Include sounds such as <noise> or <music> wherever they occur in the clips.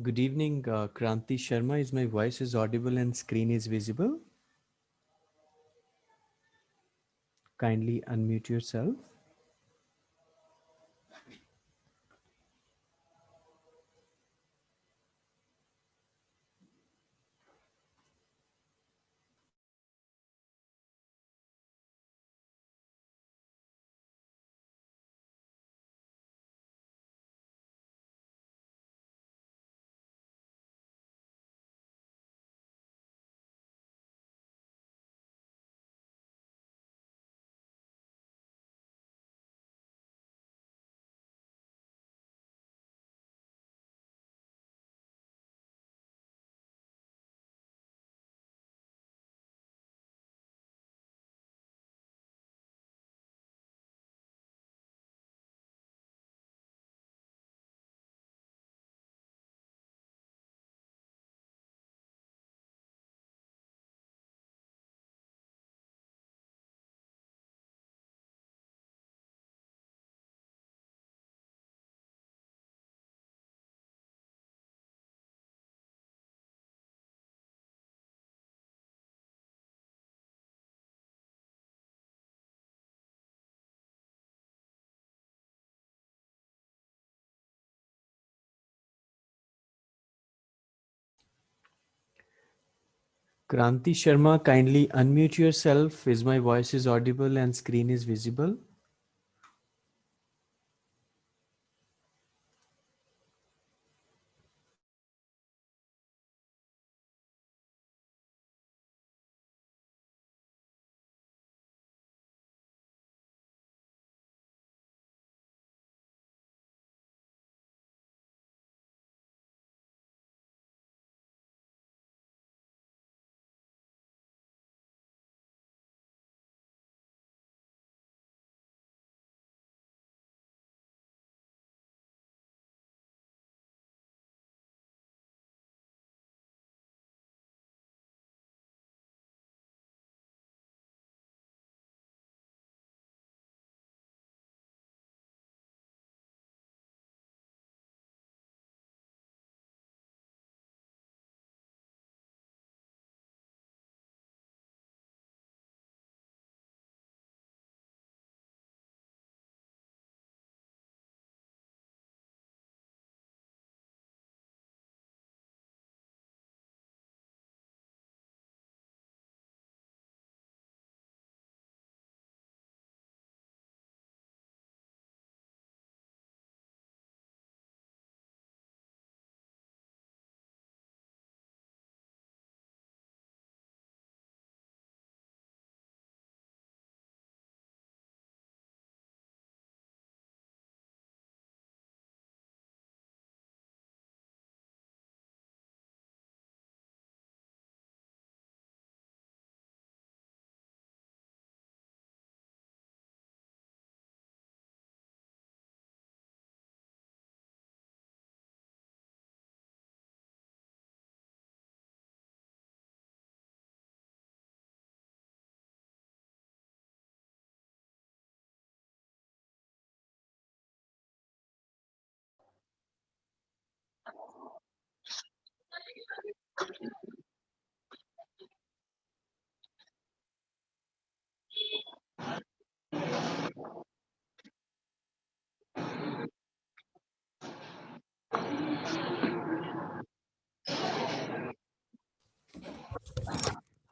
Good evening, uh, Kranti Sharma. Is my voice is audible and screen is visible? Kindly unmute yourself. Kranti Sharma, kindly unmute yourself. Is my voice is audible and screen is visible?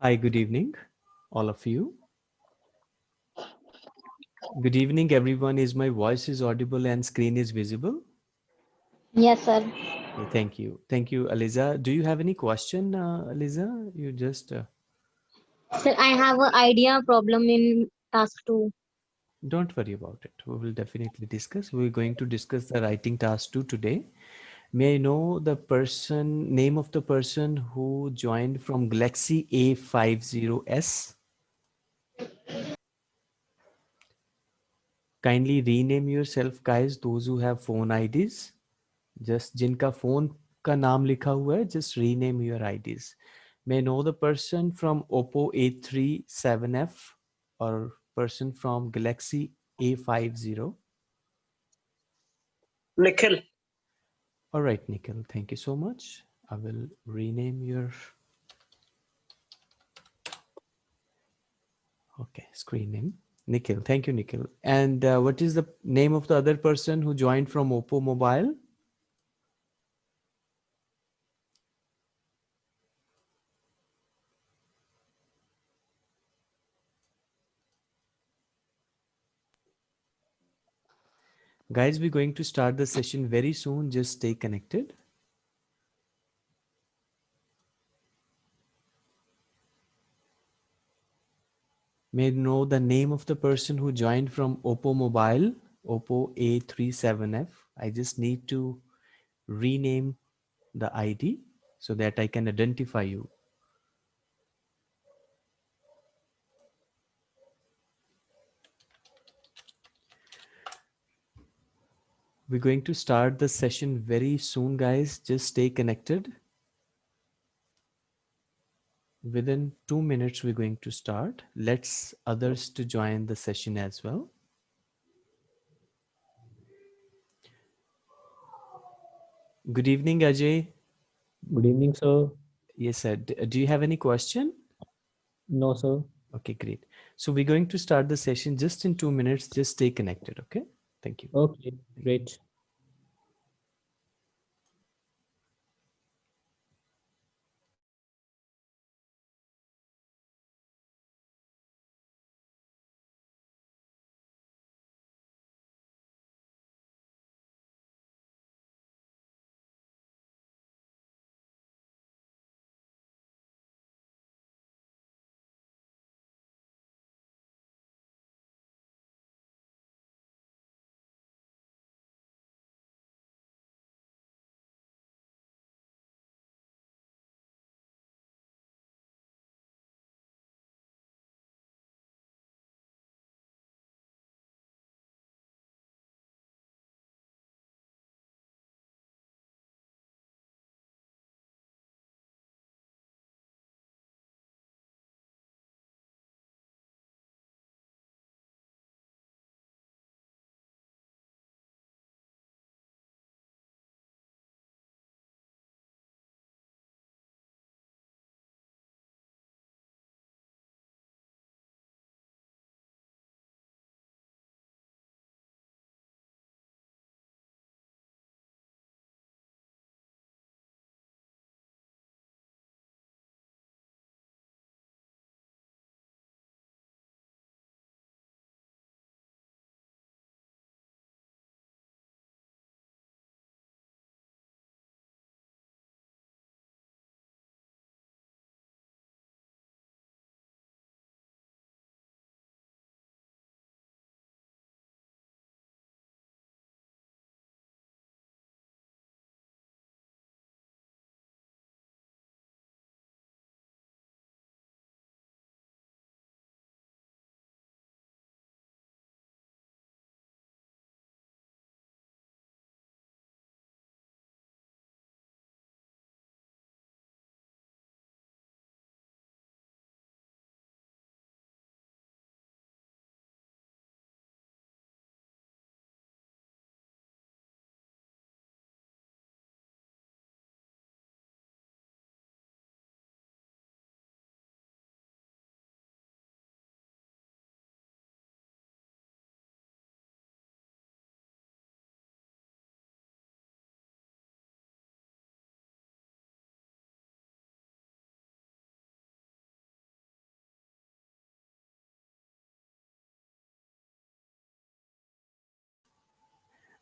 Hi, good evening, all of you. Good evening, everyone. Is my voice is audible and screen is visible? Yes, sir. Okay, thank you. Thank you, Aliza. Do you have any question, uh, Aliza? You just... Uh... Sir, I have an idea problem in task two. Don't worry about it. We will definitely discuss. We're going to discuss the writing task two today. May I know the person, name of the person who joined from Galaxy A50s? Kindly rename yourself, guys, those who have phone IDs Just जिनका phone का नाम लिखा हुआ है, just rename your IDs. May I know the person from Oppo A3 7F or person from Galaxy A50? Nikhil. All right, Nikhil, thank you so much. I will rename your okay screen name. Nikhil, thank you, Nikhil. And uh, what is the name of the other person who joined from Oppo Mobile? Guys, we're going to start the session very soon. Just stay connected. May know the name of the person who joined from Oppo Mobile, Oppo A37F. I just need to rename the ID so that I can identify you. We're going to start the session very soon, guys. Just stay connected. Within two minutes, we're going to start. Let's others to join the session as well. Good evening, Ajay. Good evening, sir. Yes, sir. Do you have any question? No, sir. Okay, great. So we're going to start the session just in two minutes. Just stay connected, okay? Thank you. Okay, great.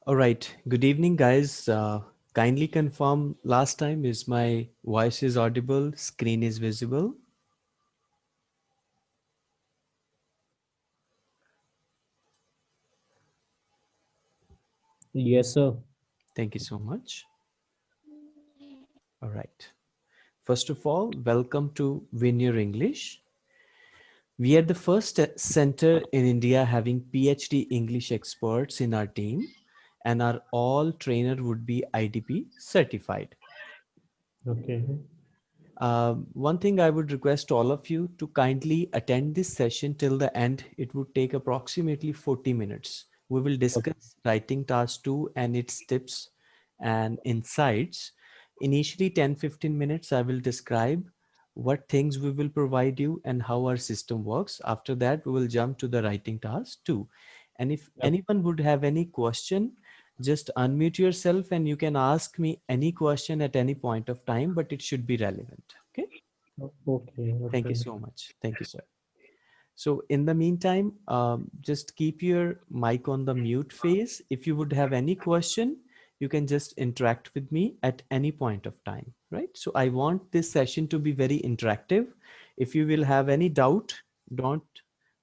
All right. Good evening, guys. Uh, kindly confirm last time is my voice is audible, screen is visible. Yes, sir. Thank you so much. All right. First of all, welcome to Your English. We are the first center in India having PhD English experts in our team and our all trainer would be IDP certified. Okay. Um, one thing I would request all of you to kindly attend this session till the end. It would take approximately 40 minutes. We will discuss okay. writing task two and its tips and insights. Initially 10, 15 minutes, I will describe what things we will provide you and how our system works. After that, we will jump to the writing task two. And if Yep. anyone would have any question, just unmute yourself and you can ask me any question at any point of time, but it should be relevant. Okay. O- Okay. Thank you so much. Thank you, sir. So in the meantime, um, just keep your mic on the mute phase. If you would have any question, you can just interact with me at any point of time, right? So I want this session to be very interactive. If you will have any doubt, don't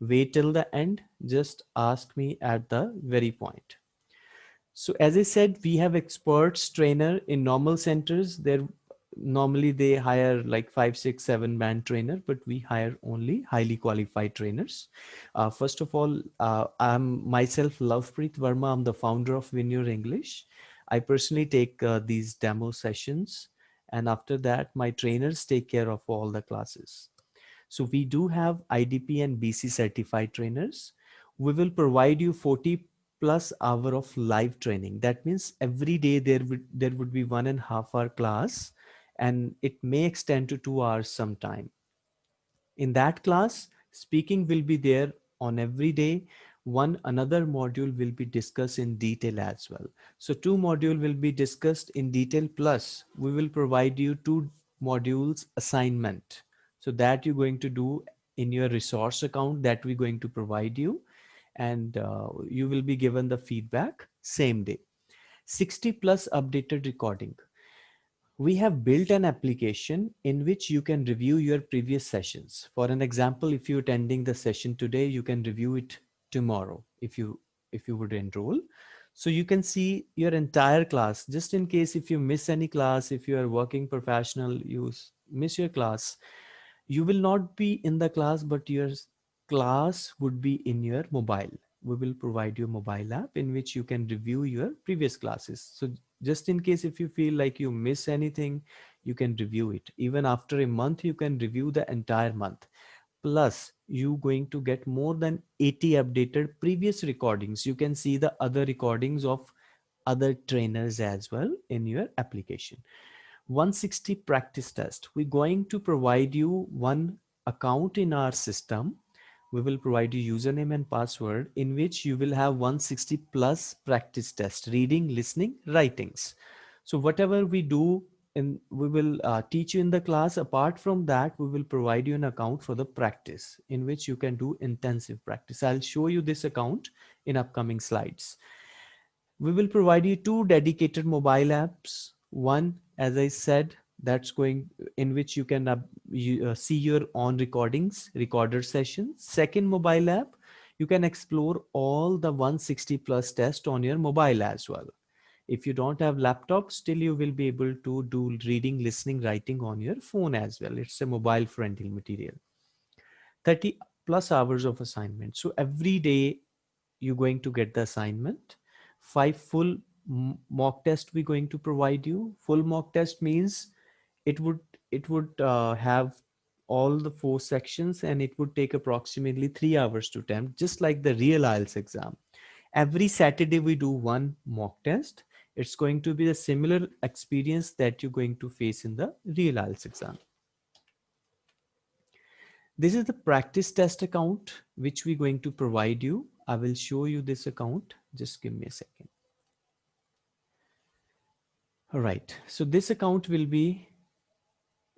wait till the end. Just ask me at the very point. So as I said, we have experts trainer in normal centers. They're normally they hire like five, six, seven man trainer, but we hire only highly qualified trainers. Uh, first of all, uh, I'm myself Lovepreet Verma. I'm the founder of Your English. I personally take uh, these demo sessions. And after that, my trainers take care of all the classes. So we do have IDP and BC certified trainers. We will provide you 40 plus hour of live training. That means every day there would there would be one and a half hour class and it may extend to two hours sometime. In that class, speaking will be there on every day. One another module will be discussed in detail as well. So two module will be discussed in detail plus we will provide you two modules assignment. So that you're going to do in your resource account that we're going to provide you and uh, you will be given the feedback same day. 60 plus updated recording we have built an application in which you can review your previous sessions. For an example, if you're attending the session today, you can review it tomorrow if you if you would enroll. So you can see your entire class, just in case if you miss any class, if you are working professional, you miss your class, you will not be in the class, but your class would be in your mobile. We will provide you a mobile app in which you can review your previous classes. So just in case if you feel like you miss anything, you can review it. Even after a month, you can review the entire month. Plus, you going to get more than 80 updated previous recordings. You can see the other recordings of other trainers as well in your application. 160 practice test. We're going to provide you one account in our system. We will provide you username and password in which you will have 160 plus practice test, reading, listening, writings. So whatever we do and we will uh, teach you in the class. Apart from that, we will provide you an account for the practice in which you can do intensive practice. I'll show you this account in upcoming slides. We will provide you two dedicated mobile apps. One, as I said, that's going in which you can uh, you, uh, see your on recordings, recorder sessions. Second mobile app, you can explore all the 160 plus test on your mobile as well. If you don't have laptop, still you will be able to do reading, listening, writing on your phone as well. It's a mobile friendly material. 30 plus hours of assignment. So every day you're going to get the assignment. Five full mock test we're going to provide you. Full mock test means it would it would uh, have all the four sections and it would take approximately three hours to attempt, just like the real IELTS exam. Every Saturday we do one mock test. It's going to be a similar experience that you're going to face in the real IELTS exam. This is the practice test account, which we're going to provide you. I will show you this account. Just give me a second. All right. So this account will be,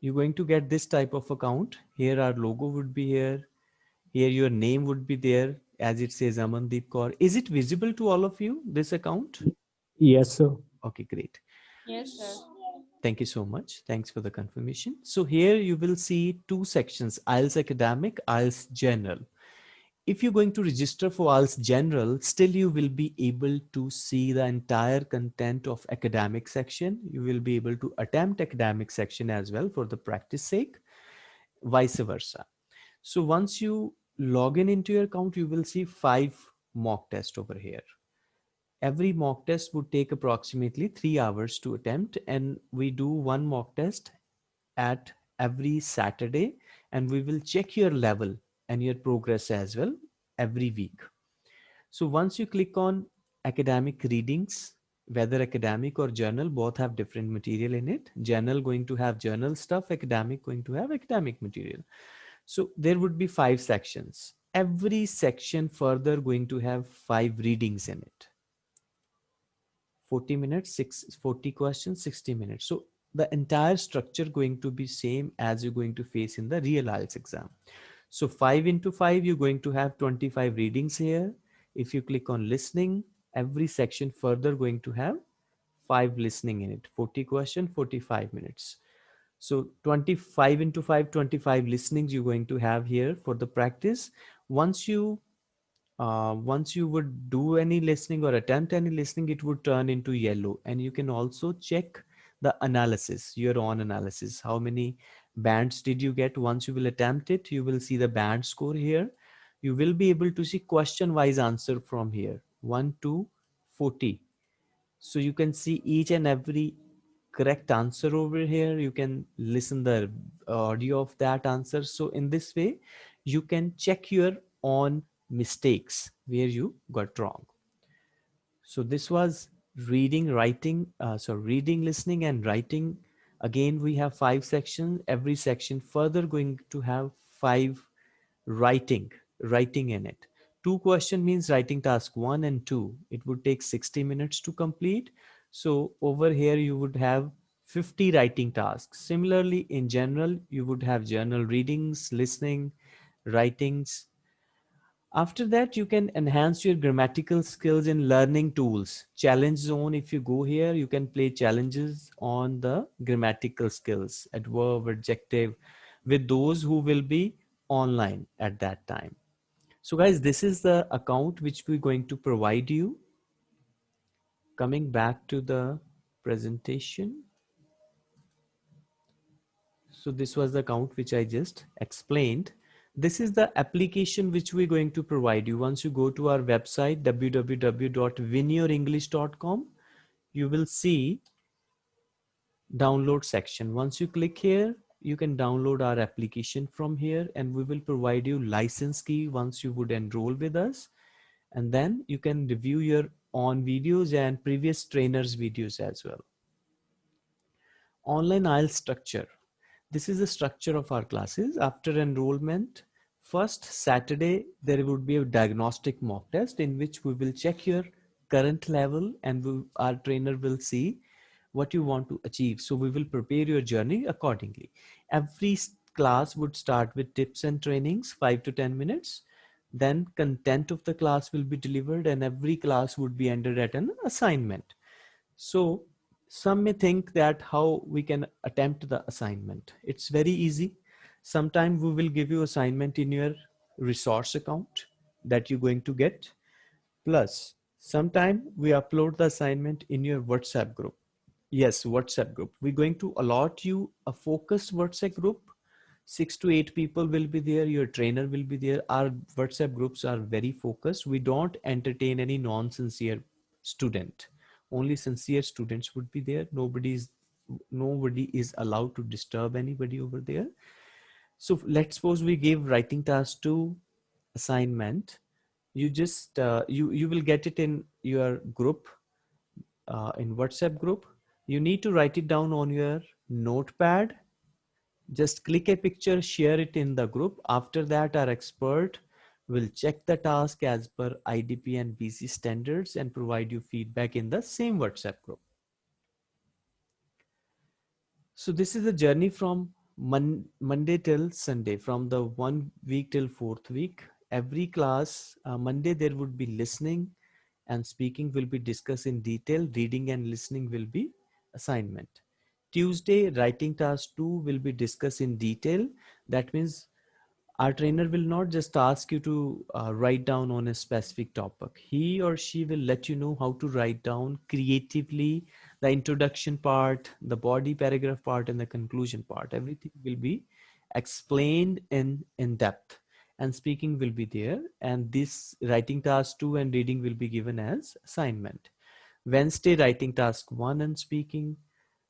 you're going to get this type of account. Here our logo would be here. Here your name would be there as it says Amandeep Kaur. Is it visible to all of you, this account? Yes, sir. Okay, great. Yes, sir. Thank you so much. Thanks for the confirmation. So here you will see two sections, IELTS Academic, IELTS General. If you're going to register for IELTS General, still you will be able to see the entire content of academic section. You will be able to attempt academic section as well for the practice sake, vice versa. So once you log in into your account, you will see five mock tests over here every mock test would take approximately three hours to attempt and we do one mock test at every saturday and we will check your level and your progress as well every week. So once you click on academic readings whether academic or general both have different material in it. General going to have general stuff academic going to have academic material. So there would be five sections. Every section further going to have five readings in it. 40 minutes, six, 40 questions, 60 minutes. So the entire structure going to be same as you're going to face in the real IELTS exam. So five into five, you're going to have 25 readings here. If you click on listening, every section further going to have five listening in it, 40 question, 45 minutes. So 25 into 5, 25 listenings you're going to have here for the practice. Once you uh, once you would do any listening or attempt any listening, it would turn into yellow. And you can also check the analysis, your own analysis. How many bands did you get? Once you will attempt it, you will see the band score here. You will be able to see question wise answer from here, 1 to 40. So you can see each and every correct answer over here. You can listen the audio of that answer. So in this way, you can check your own mistakes where you got wrong. So this was reading, writing, uh, so reading, listening and writing. Again, we have five sections, every section further going to have five writing, writing in it. Two question means writing task one and two. It would take 60 minutes to complete. So over here, you would have 50 writing tasks. Similarly, in general, you would have general readings, listening, writings, after that, you can enhance your grammatical skills in learning tools. Challenge zone, if you go here, you can play challenges on the grammatical skills, adverb, adjective, with those who will be online at that time. So guys, this is the account which we're going to provide you. Coming back to the presentation. So this was the account which I just explained this is the application which we're going to provide you. Once you go to our website, www.winyourenglish.com, you will see download section. Once you click here, you can download our application from here and we will provide you license key once you would enroll with us. And then you can review your own videos and previous trainers videos as well. Online IELTS structure. This is the structure of our classes. After enrollment, first Saturday, there would be a diagnostic mock test in which we will check your current level and we, our trainer will see what you want to achieve. So we will prepare your journey accordingly. Every class would start with tips and trainings, five to 10 minutes. Then content of the class will be delivered and every class would be ended at an assignment. So some may think that how we can attempt the assignment. It's very easy. Sometime we will give you assignment in your resource account that you're going to get. Plus, sometime we upload the assignment in your WhatsApp group. Yes, WhatsApp group. We're going to allot you a focused WhatsApp group. Six to eight people will be there. Your trainer will be there. Our WhatsApp groups are very focused. We don't entertain any non-sincere student only sincere students would be there. Nobody is nobody is allowed two disturb anybody over there. So let's suppose we give writing task to assignment. You just uh, you you will get it in your group uh, in whatsapp group. You need to write it down on your notepad. Just click a picture share it in the group. After that our expert will check the task as per IDP and BC standards and provide you feedback in the same WhatsApp group. So this is the journey from Mon Monday till Sunday, from the one week till fourth week. Every class, uh, Monday there would be listening and speaking will be discussed in detail. Reading and listening will be assignment. Tuesday, writing task two will be discussed in detail. That means our trainer will not just ask you to uh, write down on a specific topic. He or she will let you know how to write down creatively the introduction part, the body paragraph part, and the conclusion part. Everything will be explained in, in depth and speaking will be there. And this writing task two and reading will be given as assignment. Wednesday, writing task one and speaking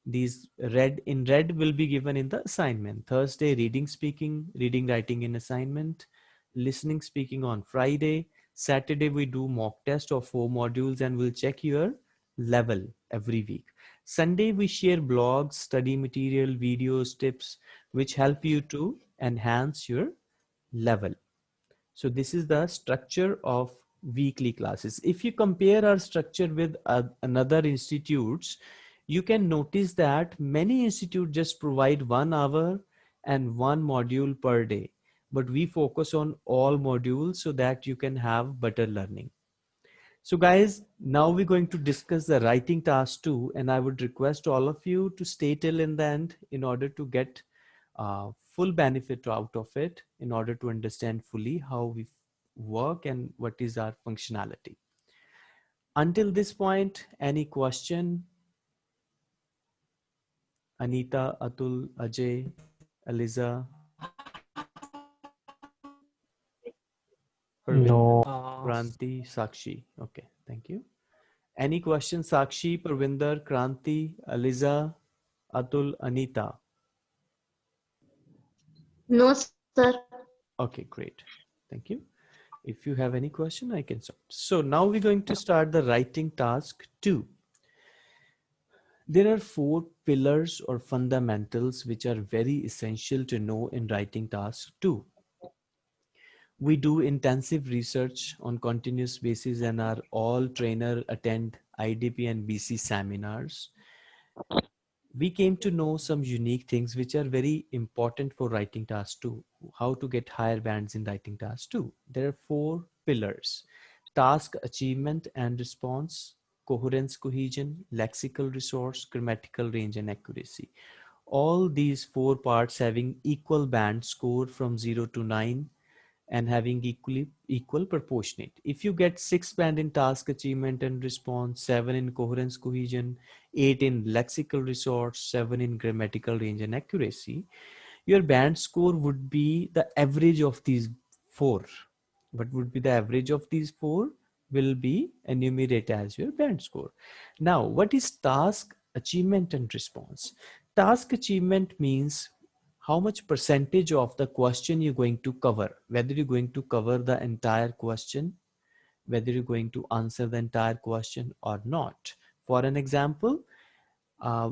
these red in red will be given in the assignment thursday reading speaking reading writing in assignment listening speaking on friday saturday we do mock test of four modules and we'll check your level every week. Sunday, we share blogs, study material, videos, tips, which help you to enhance your level. So this is the structure of weekly classes. If you compare our structure with uh, another institutes, you can notice that many institutes just provide one hour and one module per day. But we focus on all modules so that you can have better learning. So guys, now we're going to discuss the writing task two, and I would request all of you to stay till in the end in order to get uh, full benefit out of it, in order to understand fully how we work and what is our functionality. Until this point, any question? Anita, Atul, Ajay, Eliza? No. Kranti, Sakshi. Okay, thank you. Any questions, Sakshi, Parvinder, Kranti, Aliza, Atul, Anita? No, sir. Okay, great. Thank you. If you have any question, I can start. So now we're going to start the writing task two. There are four pillars or fundamentals which are very essential to know in writing task two we do intensive research on continuous basis and our all trainer attend IDP and BC seminars. We came to know some unique things which are very important for writing task two, how to get higher bands in writing task two. There are four pillars, task achievement and response, coherence cohesion, lexical resource, grammatical range and accuracy. All these four parts having equal band score from zero to nine and having equally equal proportionate. If you get six band in task achievement and response, seven in coherence cohesion, eight in lexical resource, seven in grammatical range and accuracy, your band score would be the average of these four. What would be the average of these four will be enumerated as your band score. Now, what is task achievement and response? Task achievement means how much percentage of the question you're going to cover, whether you're going to cover the entire question, whether you're going to answer the entire question or not. For an example, uh,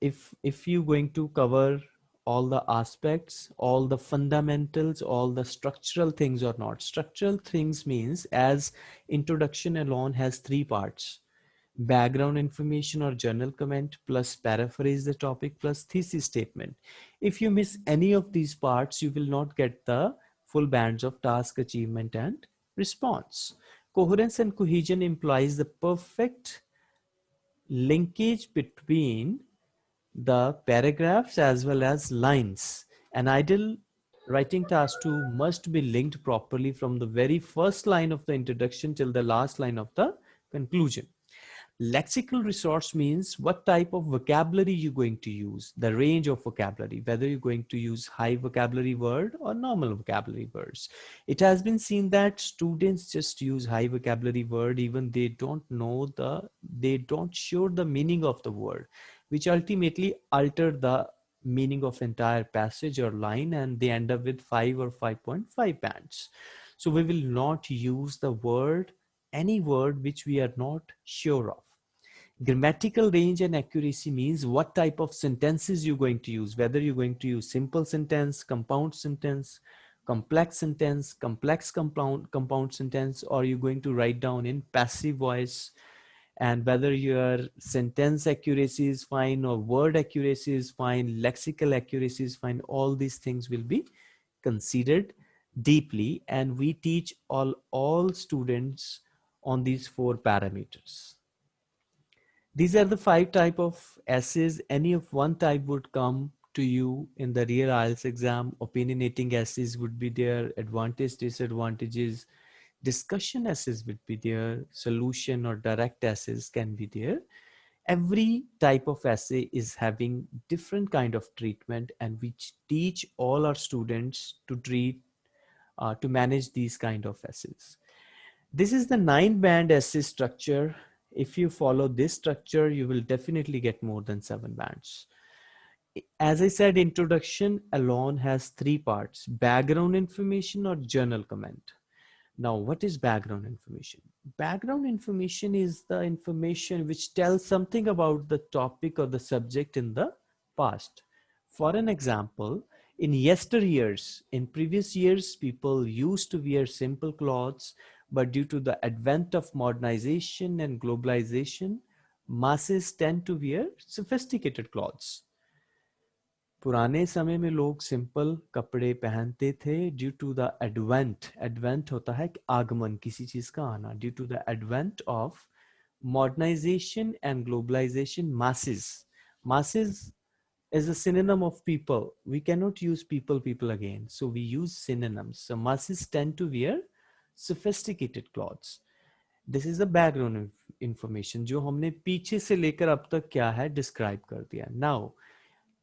if, if you're going to cover all the aspects, all the fundamentals, all the structural things or not. Structural things means as introduction alone has three parts background information or journal comment plus paraphrase the topic plus thesis statement. If you miss any of these parts, you will not get the full bands of task achievement and response. Coherence and cohesion implies the perfect linkage between the paragraphs as well as lines. An ideal writing task 2 must be linked properly from the very first line of the introduction till the last line of the conclusion. Lexical resource means what type of vocabulary you're going to use, the range of vocabulary, whether you're going to use high vocabulary word or normal vocabulary words. It has been seen that students just use high vocabulary word, even they don't know the, they don't show the meaning of the word, which ultimately alter the meaning of entire passage or line and they end up with 5 or 5.5 bands. So we will not use the word, any word which we are not sure of. Grammatical range and accuracy means what type of sentences you're going to use, whether you're going to use simple sentence, compound sentence, complex sentence, complex compound, compound sentence, or you're going to write down in passive voice, and whether your sentence accuracy is fine or word accuracy is fine, lexical accuracy is fine, all these things will be considered deeply. And we teach all, all students on these four parameters. These are the five type of essays. Any of one type would come to you in the real IELTS exam. Opinionating essays would be there, advantage, disadvantages, discussion essays would be there, solution or direct essays can be there. Every type of essay is having different kind of treatment and we teach all our students to treat, uh, to manage these kind of essays. This is the nine band essay structure if you follow this structure, you will definitely get more than seven bands. As I said, introduction alone has three parts, background information or journal comment. Now, what is background information? Background information is the information which tells something about the topic or the subject in the past. For an example, in yesteryears, in previous years, people used to wear simple clothes, but due to the advent of modernization and globalization, masses tend to wear sophisticated clothes. पुराने समय में लोग simple कपड़े पहनते थे due to the advent advent होता है आगमन, किसी चीज़ का आना। Due to the advent of modernization and globalization masses masses is a synonym of people we can not use people people again so we use synonyms masses tend to wear sophisticated clothes this is the background information जो हमने पीछे से लेकर अब तक क्या है describe कर दिया। Now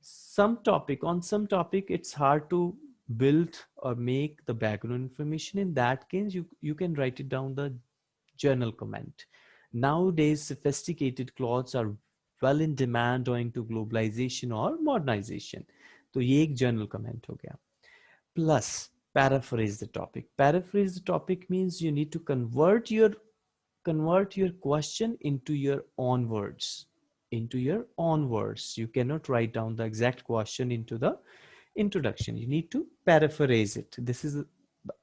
some topic on some topic it's hard to build or make the background information in that case you you can write it down the journal comment nowadays sophisticated clothes are well in demand owing to globalization or modernization तो ये एक journal comment हो गया plus paraphrase the topic paraphrase the topic means you need to convert your convert your question into your own words into your own words. You cannot write down the exact question into the introduction. You need to paraphrase it. This is the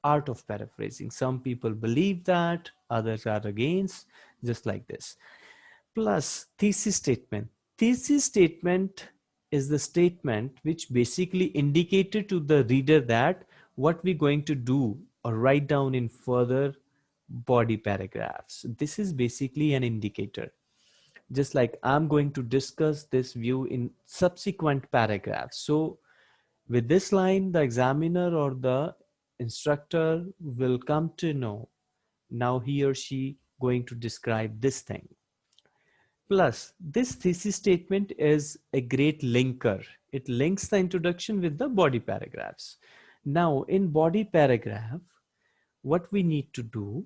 art of paraphrasing. Some people believe that, others are against, just like this. Plus thesis statement. Thesis statement is the statement which basically indicated to the reader that what we're going to do or write down in further body paragraphs. This is basically an indicator just like I'm going to discuss this view in subsequent paragraphs. So with this line, the examiner or the instructor will come to know now he or she going to describe this thing. Plus, this thesis statement is a great linker. It links the introduction with the body paragraphs. Now, in body paragraph, what we need to do,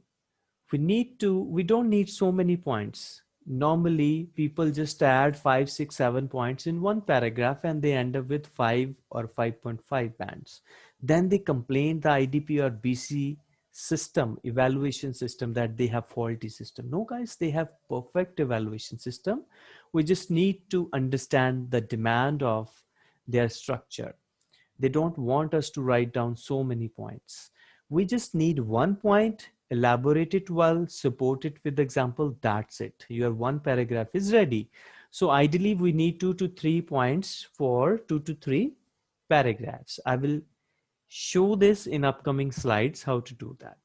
we need to, we don't need so many points normally people just add five, six, seven points in one paragraph and they end up with five or 5.5 bands. Then they complain the IDP or BC system, evaluation system that they have faulty system. No guys, they have perfect evaluation system. We just need to understand the demand of their structure. They don't want us to write down so many points. We just need one point elaborate it well, support it with example, that's it. Your one paragraph is ready. So ideally we need two to three points for two to three paragraphs. I will show this in upcoming slides, how to do that.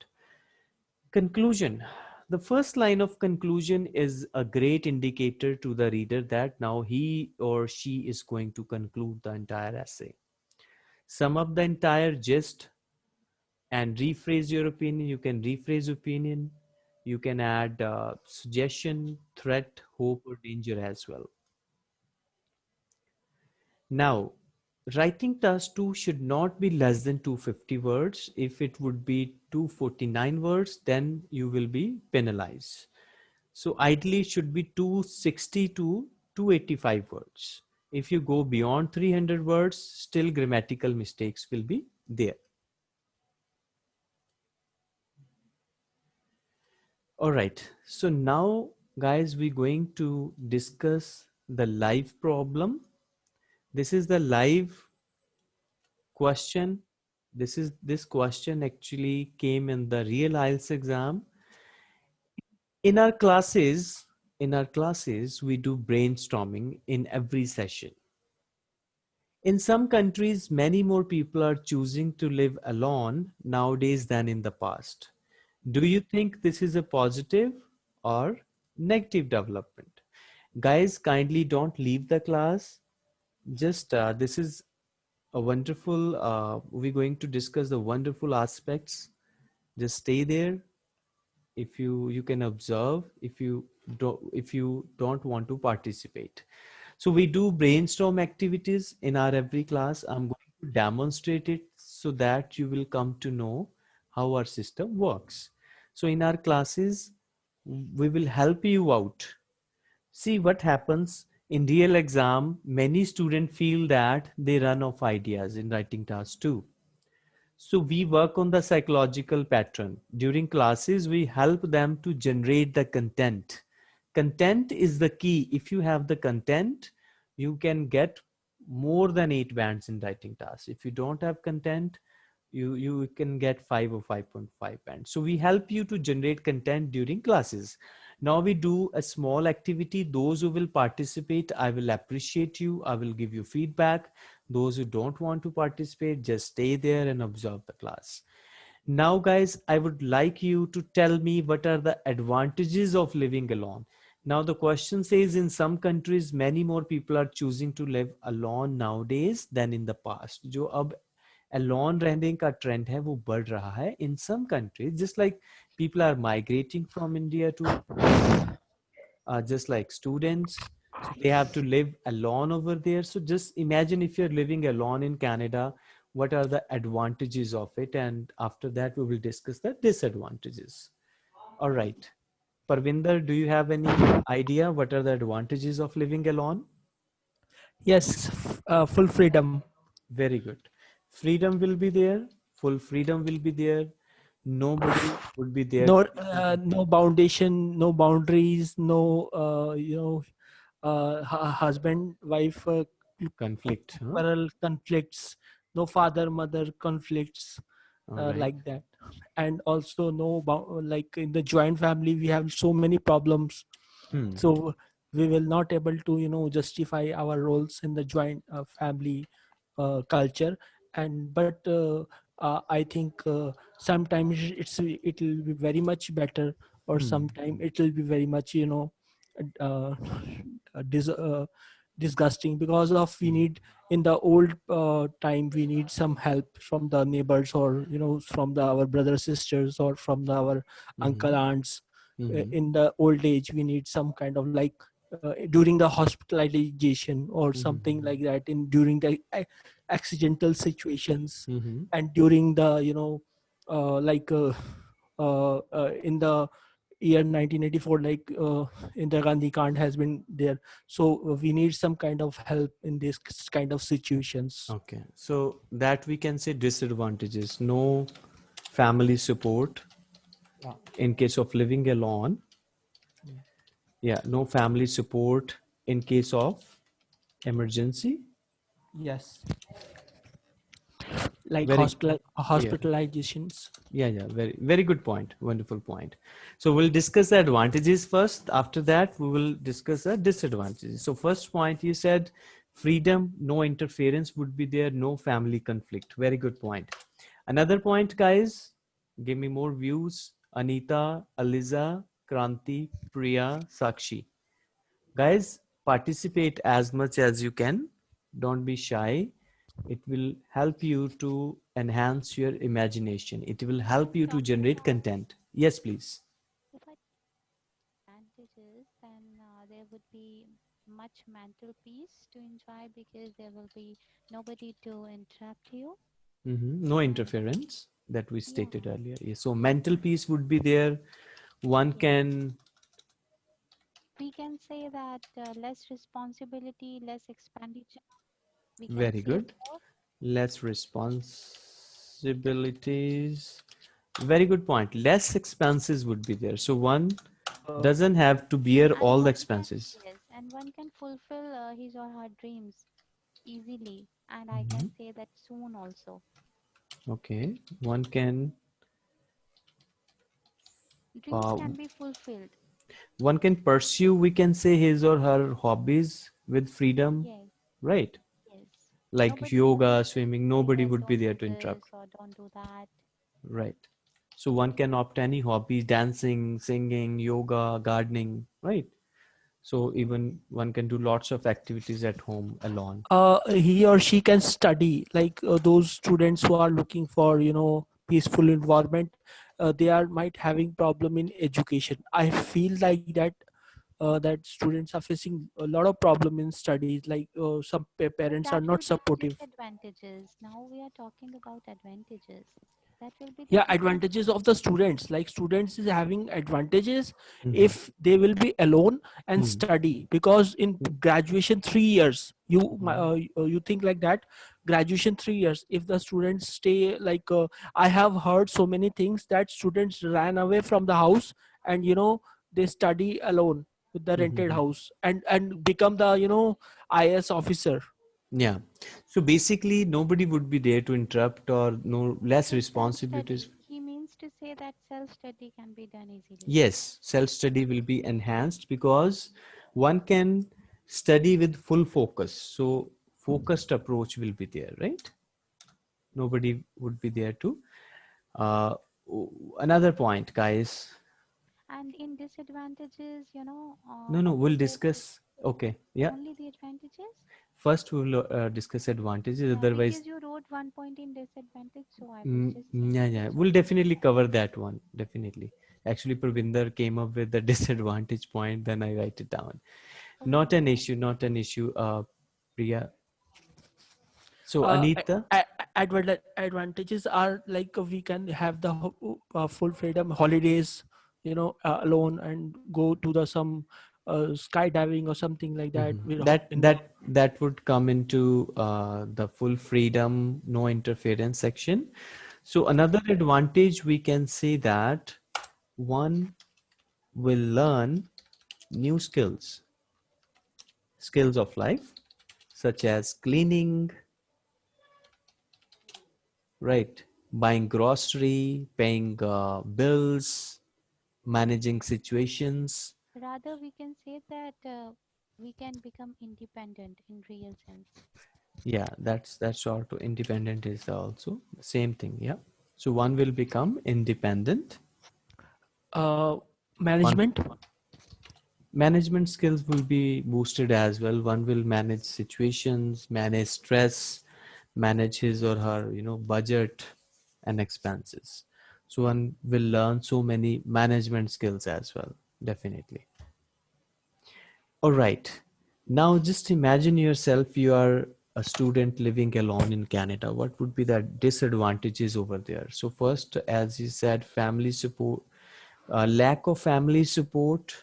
Conclusion. The first line of conclusion is a great indicator to the reader that now he or she is going to conclude the entire essay. Sum up the entire gist and rephrase your opinion. You can rephrase opinion. You can add uh, suggestion, threat, hope, or danger as well. Now, writing task 2 should not be less than 250 words. If it would be 249 words, then you will be penalized. So ideally it should be 260 to 285 words. If you go beyond 300 words, still grammatical mistakes will be there. All right. So now, guys, we're going to discuss the live problem. This is the live question. This is this question actually came in the real IELTS exam. In our classes, in our classes, we do brainstorming in every session. In some countries, many more people are choosing to live alone nowadays than in the past. Do you think this is a positive or negative development? Guys, kindly don't leave the class. Just uh, this is a wonderful, uh, we're going to discuss the wonderful aspects. Just stay there. If you, you can observe, if you don't, if you don't want to participate. So we do brainstorm activities in our every class. I'm going to demonstrate it so that you will come to know how our system works. So in our classes, we will help you out. See what happens in real exam, many students feel that they run off ideas in writing task two. So we work on the psychological pattern. During classes, we help them to generate the content. Content is the key. If you have the content, you can get more than eight bands in writing tasks. If you don't have content, you you can get 5 or 5.5 band. So we help you to generate content during classes. Now we do a small activity. Those who will participate i will appreciate you. I will give you feedback. Those who don't want to participate just stay there and observe the class. Now guys i would like you to tell me what are the advantages of living alone. Now the question says in some countries many more people are choosing to live alone nowadays than in the past. Jo ab alone रहने का trend है वो बढ़ रहा है in some countries just like people are migrating from India to uh, just like students they have to live alone over there so just imagine if you're living alone in Canada what are the advantages of it and after that we will discuss the disadvantages all right Parvinder, do you have any idea what are the advantages of living alone? Yes, f- uh, full freedom. Very good. Freedom will be there. Full freedom will be there. Nobody would be there. No, uh, no foundation, no boundaries, no, uh, you know, uh, husband, wife uh, conflict. huh? conflicts, no father, mother conflicts. Uh, right. like that and also no like in the joint family we have so many problems Hmm. so we will not able to you know justify our roles in the joint uh, family uh, culture and but uh, uh, i think uh, sometimes it's it will be very much better or Hmm. sometime it will be very much you know uh, dis- uh, disgusting because of we Hmm. need in the old uh, time we need some help from the neighbors or you know from the our brothers sisters or from the, our uncle aunts uh, Mhm. in the old age we need some kind of like uh, during the hospitalization or something Mhm. like that in during the accidental situations Mhm. and during the you know uh, like uh, uh, uh, in the year 1984 like uh, indira gandhi kant has been there so uh, we need some kind of help in this kind of situations Okay. So that we can say disadvantages. No family support Yeah. in case of living alone. Yeah. No family support in case of emergency. Yes like Very hospital hospitalizations Yeah, yeah, very, very good point. Wonderful point. So we'll discuss the advantages first. After that, we will discuss the disadvantages. So first point, you said freedom, no interference would be there, no family conflict. Very good point. Another point, guys, give me more views. Anita, Aliza, Kranti, Priya, Sakshi. Guys, participate as much as you can. Don't be shy it will help you to enhance your imagination it will help you to generate content yes please if I advantages, then uh, there would be much mental peace to enjoy because there will be nobody to interrupt you. Mhm. no interference that we stated Yeah. earlier Yes, so mental peace would be there one can We can say that uh, less responsibility, less expenditure. We can Very good. less responsibilities very good point less expenses would be there so one Uh, doesn't have to bear And all the one can- expenses Yes, and one can fulfill uh, his or her dreams easily. And I can Mm-hmm. say that soon also. okay one can Dreams Wow. can be fulfilled. one can pursue we can say his or her hobbies with freedom Yes, right yes. Like Nobody yoga swimming nobody would be there to interrupt. don't do that. right. So one can opt any hobby dancing singing yoga gardening right? So even one can do lots of activities at home alone. Uh, he or she can study. Like uh, those students who are looking for you know peaceful environment uh, they are might having problem in education. I feel like that uh, that students are facing a lot of problem in studies like uh, some pa- parents That are not supportive Disadvantages. Now we are talking about advantages. That will be yeah advantages of the students like students is having advantages Mhm. if they will be alone and Hmm. study because in Hmm. graduation 3 years you mi- Mhm. uh, y- uh, you think like that graduation three years if the students stay like uh, i have heard so many things that students ran away from the house and you know they study alone with the rented Mhm. house and and become the you know IAS officer Yeah. So basically, nobody would be there to interrupt or no less responsibilities. He means to say that self-study can be done easily. Yes, self study will be enhanced because one can study with full focus. So, focused approach will be there, right? Nobody would be there to. Uh, another point, guys. And in disadvantages, you know. Uh, No, no, we'll discuss. Okay, yeah. Only the advantages. First, we'll uh, discuss advantages. Yeah, Otherwise, you wrote one point in disadvantage, so I was Mm, yeah, yeah. We'll definitely cover that one. Definitely. Actually, Pravinder came up with the <laughs> disadvantage point, then I write it down. Not an issue, not an issue, uh, Priya. So, Uh, Anita, a- a- advan- advantages are like we can have the uh, full freedom holidays you know uh, alone and go to the some uh, skydiving or something like that Mhm. you know, that that that would come into uh, the full freedom, no interference section. So, another advantage we can say that one will learn new skills, skills of life, such as cleaning, right? Buying grocery, paying uh, bills, managing situations. Rather, we can say that uh, we can become independent in real sense. Yeah, that's that's also independent is also the same thing. Yeah. So one will become independent. uh, management Management skills will be boosted as well. One will manage situations, manage stress, manage his or her, you know, budget and expenses. So one will learn so many management skills as well, definitely. All right. Now just imagine yourself you are a student living alone in Canada. What would be the disadvantages over there? So first, as you said, family support, uh, lack of family support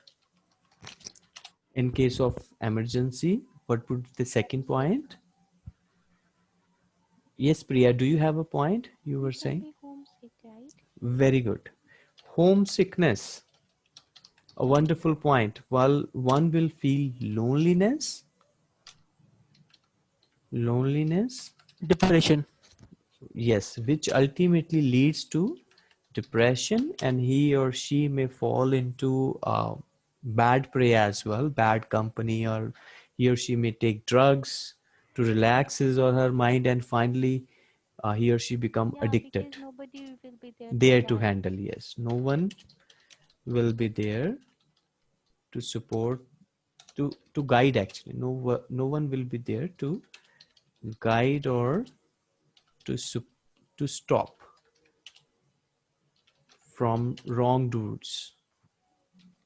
in case of emergency. What would the second point? Yes, Priya, do you have a point you were saying? be homesick, right? Very good. Homesickness. A wonderful point. While one will feel loneliness, loneliness, depression yes, which ultimately leads to depression, and he or she may fall into uh, bad prey as well, bad company, or he or she may take drugs to relax his or her mind, and finally, uh, he or she become Yeah, addicted. nobody will be there. there to guide. handle yes no one will be there to support to to guide actually no no one will be there to guide or to sup- to stop from wrong wrongdoers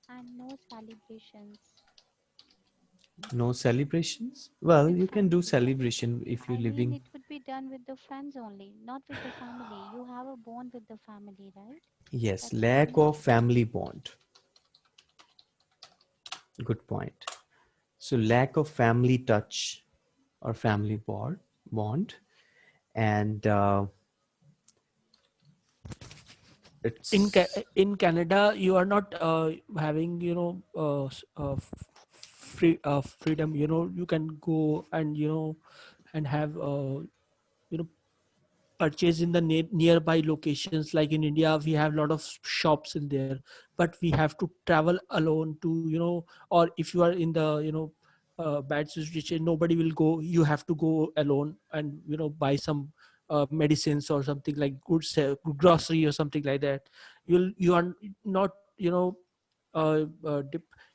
And no celebrations. No celebrations well you can do celebration if you're I living mean, it would be done with the friends only, not with the family. You have a bond with the family, right? yes that's lack of family bond good point so lack of family touch or family bond bond and uh, it's in Ca- in canada you are not uh, having you know uh, uh, f- free uh, freedom you know you can go and you know and have uh, you know purchase in the ne- nearby locations. Like in india we have a lot of shops in there but we have to travel alone to you know or if you are in the you know uh, bad situation nobody will go you have to go alone and you know buy some uh, medicines or something like goods uh, grocery or something like that. You'll you are not you know uh, uh,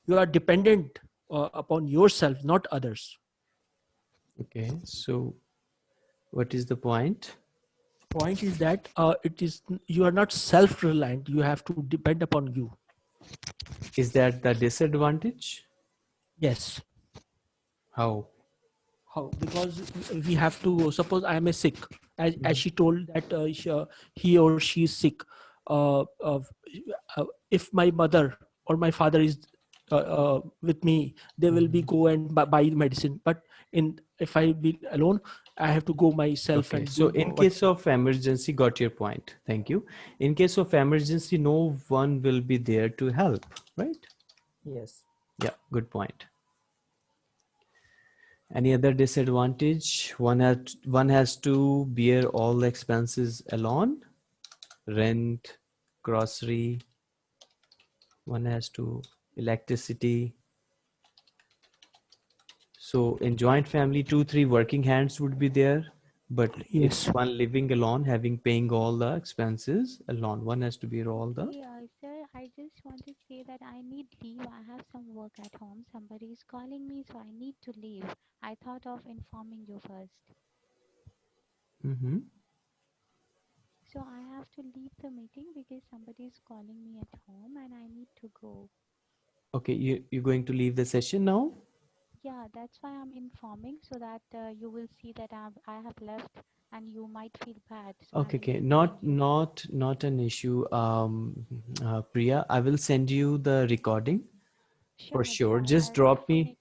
you are dependent uh, upon yourself not others. Okay so what is the point? Point is that uh, it is you are not self reliant you have to depend upon you. Is that the disadvantage? Yes. How? How? Because we have to suppose i am a sick as, as she told that uh, she, uh, he or she is sick uh, uh, if my mother or my father is uh, uh, with me they will be go and bu- buy medicine but in if I be alone, I have to go myself Okay, and so do in what- case of emergency, got your point. Thank you. In case of emergency, no one will be there to help, right? Yes. Yeah, good point. Any other disadvantage? One has one has to bear all the expenses alone. Rent, grocery. One has to electricity. So in joint family, two, three working hands would be there. But Yes. if one living alone, having paying all the expenses alone, one has to bear all the. Hey, uh, sir, I just want to say that I need leave. I have some work at home. Somebody is calling me, so I need to leave. I thought of informing you first. Mhm. So I have to leave the meeting because somebody is calling me at home and I need to go. Okay, you you're going to leave the session now. Yeah, that's why I'm informing so that uh, you will see that I've, I have left and you might feel bad. So Okay, okay, not not not an issue. Um, uh, Priya, I will send you the recording for sure. Just I'll drop me.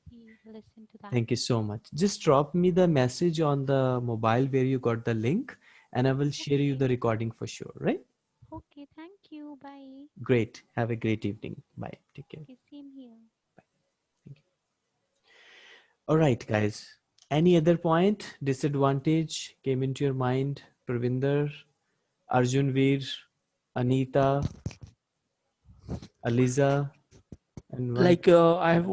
Listen to that. Thank you so much. Just drop me the message on the mobile where you got the link, and I will share you the recording for sure. Right? Okay, thank you. Bye. Great. Have a great evening. Bye. Take care. Okay, same here. All right, guys. Any other point, disadvantage came into your mind? Pravinder, Arjun Veer, Anita, Aliza, and one- like uh, I have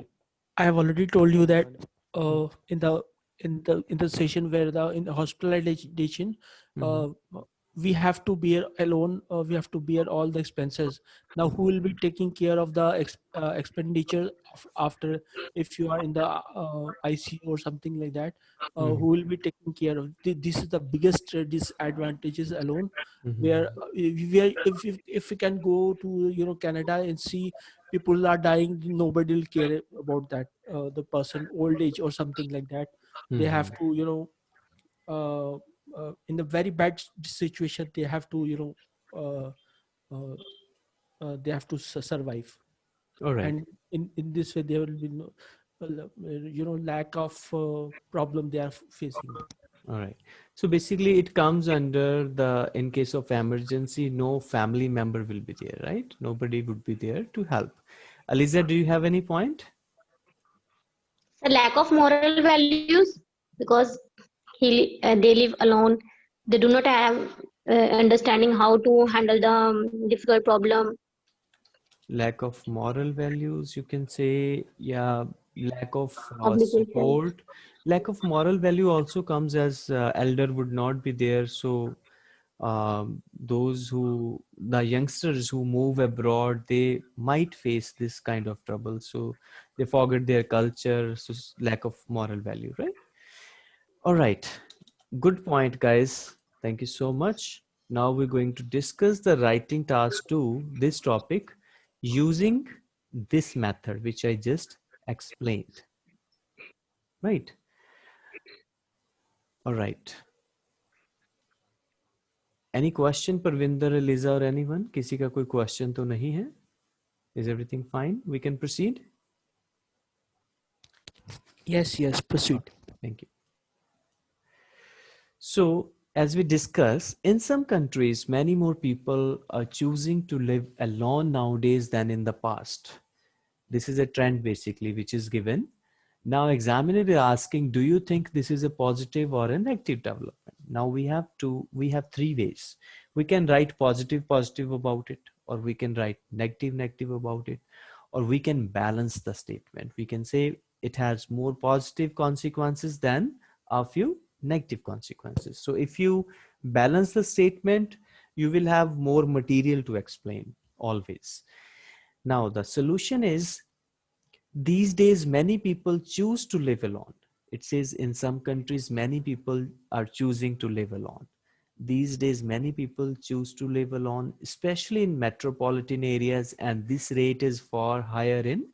I have already told you that uh, in the in the in the session where the in the hospitalization Mhm. uh, we have to bear alone uh, we have to bear all the expenses now who will be taking care of the ex, uh, expenditure of, after if you are in the uh, icu or something like that uh, Mhm. who will be taking care of Th- this is the biggest uh, disadvantages alone Mhm. where uh, if we are, if, if if we can go to you know canada and see people are dying nobody will care about that uh, the person old age or something like that they have Mhm. to you know uh, in a very bad situation they have to you know uh, uh, uh, they have to survive All right. and in in this way there will be no you know lack of uh, problem they are facing All right. So basically, it comes under the in case of emergency, no family member will be there, right? Nobody would be there to help. Aliza, do you have any point? The lack of moral values because he uh, they live alone. They do not have uh, understanding how to handle the um, difficult problem. Lack of moral values, you can say, yeah, lack of uh, support. Lack of moral value also comes as uh, elder would not be there. So um, those who, the youngsters who move abroad, they might face this kind of trouble. So they forget their culture, so lack of moral value, right? All right. Good point, guys. Thank you so much. Now we're going to discuss the writing task two, this topic, using this method, which I just explained. Right. All right. Any question, Parvinder, Eliza, or anyone? किसी का कोई question तो नहीं है? Is everything fine? We can proceed? yes yes proceed Thank you. So, as we discuss, in some countries, many more people are choosing to live alone nowadays than in the past. This is a trend basically, which is given. Now, examiner is asking, do you think this is a positive or a negative development? Now we have to, we have three ways. We can write positive, positive about it, or we can write negative, negative about it, or we can balance the statement. We can say it has more positive consequences than a few negative consequences. So if you balance the statement, you will have more material to explain always. Now the solution is these days many people choose to live alone. It says in some countries many people are choosing to live alone. These days many people choose to live alone, especially in metropolitan areas and this rate is far higher in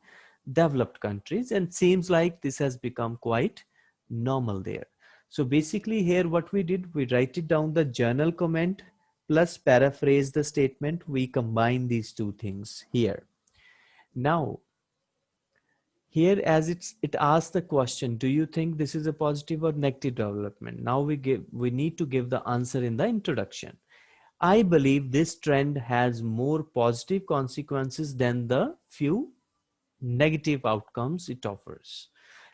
developed countries and seems like this has become quite normal there. So basically here what we did, we write it down the general comment plus paraphrase the statement. We combine these two things here. Now, here as it's it asks the question do you think this is a positive or negative development now we give we need to give the answer in the introduction i believe this trend has more positive consequences than the few negative outcomes it offers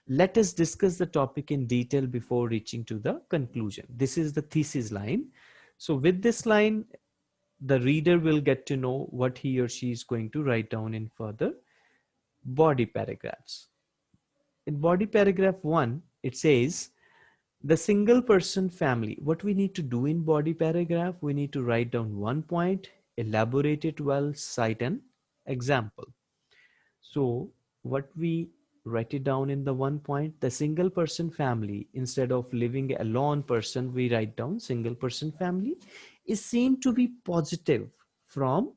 let us discuss the topic in detail before reaching to the conclusion this is the thesis line so with this line the reader will get to know what he or she is going to write down in further body paragraphs. In body paragraph one, it says the single person family. What we need to do in body paragraph, we need to write down one point, elaborate it well, cite an example. So what we write it down in the one point, the single person family, instead of living alone person, we write down single person family is seen to be positive from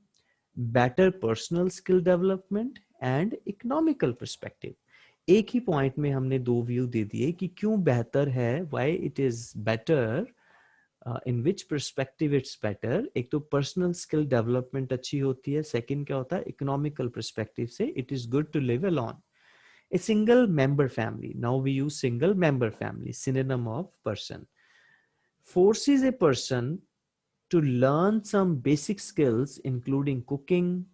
better personal skill development and economical perspective एक ही point में हमने दो view दे दिए कि क्यों बेहतर है why it is better in which perspective it's better एक तो पर्सनल स्किल डेवलपमेंट अच्छी होती है सेकंड क्या होता है इकोनॉमिकल परस्पेक्टिव से it is good to live alone a single member family. Now we use single member family, synonym of person. Forces a person to learn some basic skills, including cooking,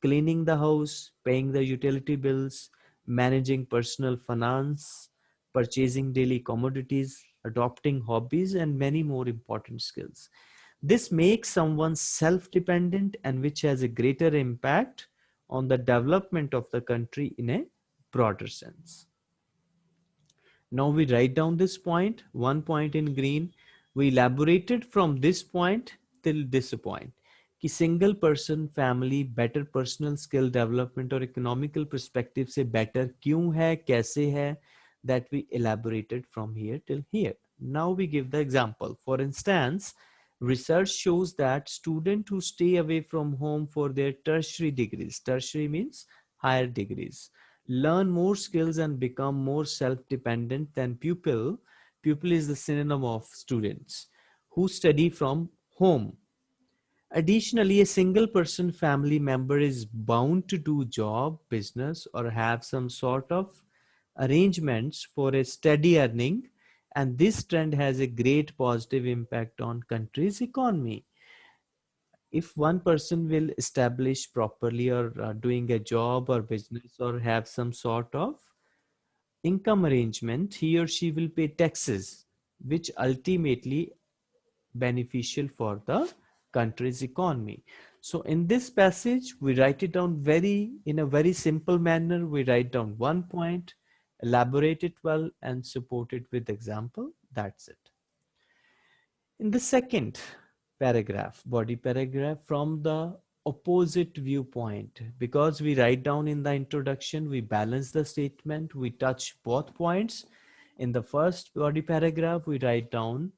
cleaning the house, paying the utility bills, managing personal finance, purchasing daily commodities, adopting hobbies, and many more important skills. This makes someone self-dependent and which has a greater impact on the development of the country in a broader sense. Now we write down this point, one point in green. We elaborated from this point till this point कि single person family better personal skill development और economical perspective से better क्यों है कैसे है that we elaborated from here till here. Now we give the example. For instance, research shows that students who stay away from home for their tertiary degrees, tertiary means higher degrees, learn more skills and become more self-dependent than pupil. Pupil is the synonym of students who study from home Additionally, a single person family member is bound to do job, business, or have some sort of arrangements for a steady earning. And this trend has a great positive impact on country's economy. If one person will establish properly or uh, doing a job or business or have some sort of income arrangement, he or she will pay taxes, which ultimately beneficial for the country's economy. So in this passage, we write it down very, in a very simple manner. We write down one point, elaborate it well and support it with example. That's it. In the second paragraph, body paragraph from the opposite viewpoint, because we write down in the introduction, we balance the statement, we touch both points. In the first body paragraph, we write down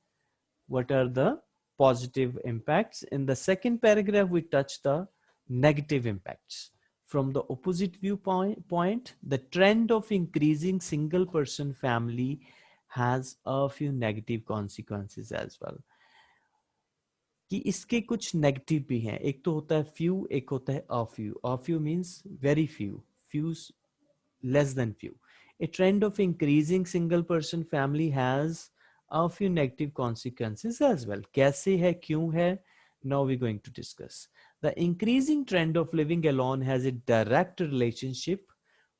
what are the positive impacts. In the second paragraph, we touch the negative impacts. From the opposite viewpoint, point, the trend of increasing single person family has a few negative consequences as well. कि इसके कुछ negative भी हैं। एक तो होता है few एक होता है a few a few means very few few less than few a trend of increasing single person family has a few negative consequences as well कैसे है, क्यों है? Now we going to discuss the increasing trend of living alone has a direct relationship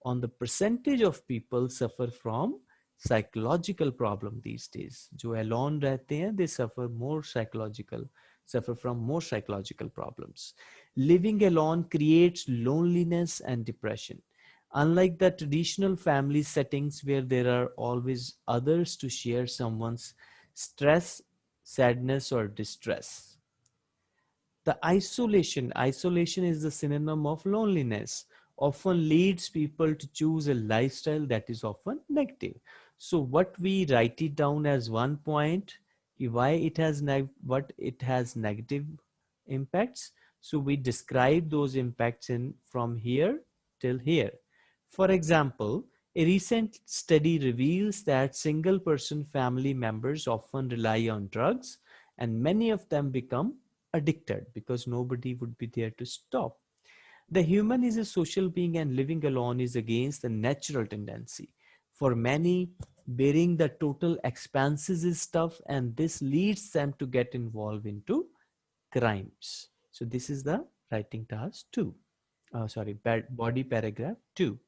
on the percentage of people suffer from psychological problem these days जो alone रहते हैं they suffer more psychological suffer from more psychological problems. Living alone creates loneliness and depression. Unlike the traditional family settings where there are always others to share someone's stress, sadness, or distress. The isolation, isolation is the synonym of loneliness, often leads people to choose a lifestyle that is often negative. So what we write it down as one point, why it has what it has negative impacts. So we describe those impacts in from here till here. For example, a recent study reveals that single person family members often rely on drugs and many of them become addicted because nobody would be there to stop. The human is a social being and living alone is against the natural tendency. For many, bearing the total expenses is tough and this leads them to get involved into crimes. So this is the writing task two. Uh, sorry, body paragraph two.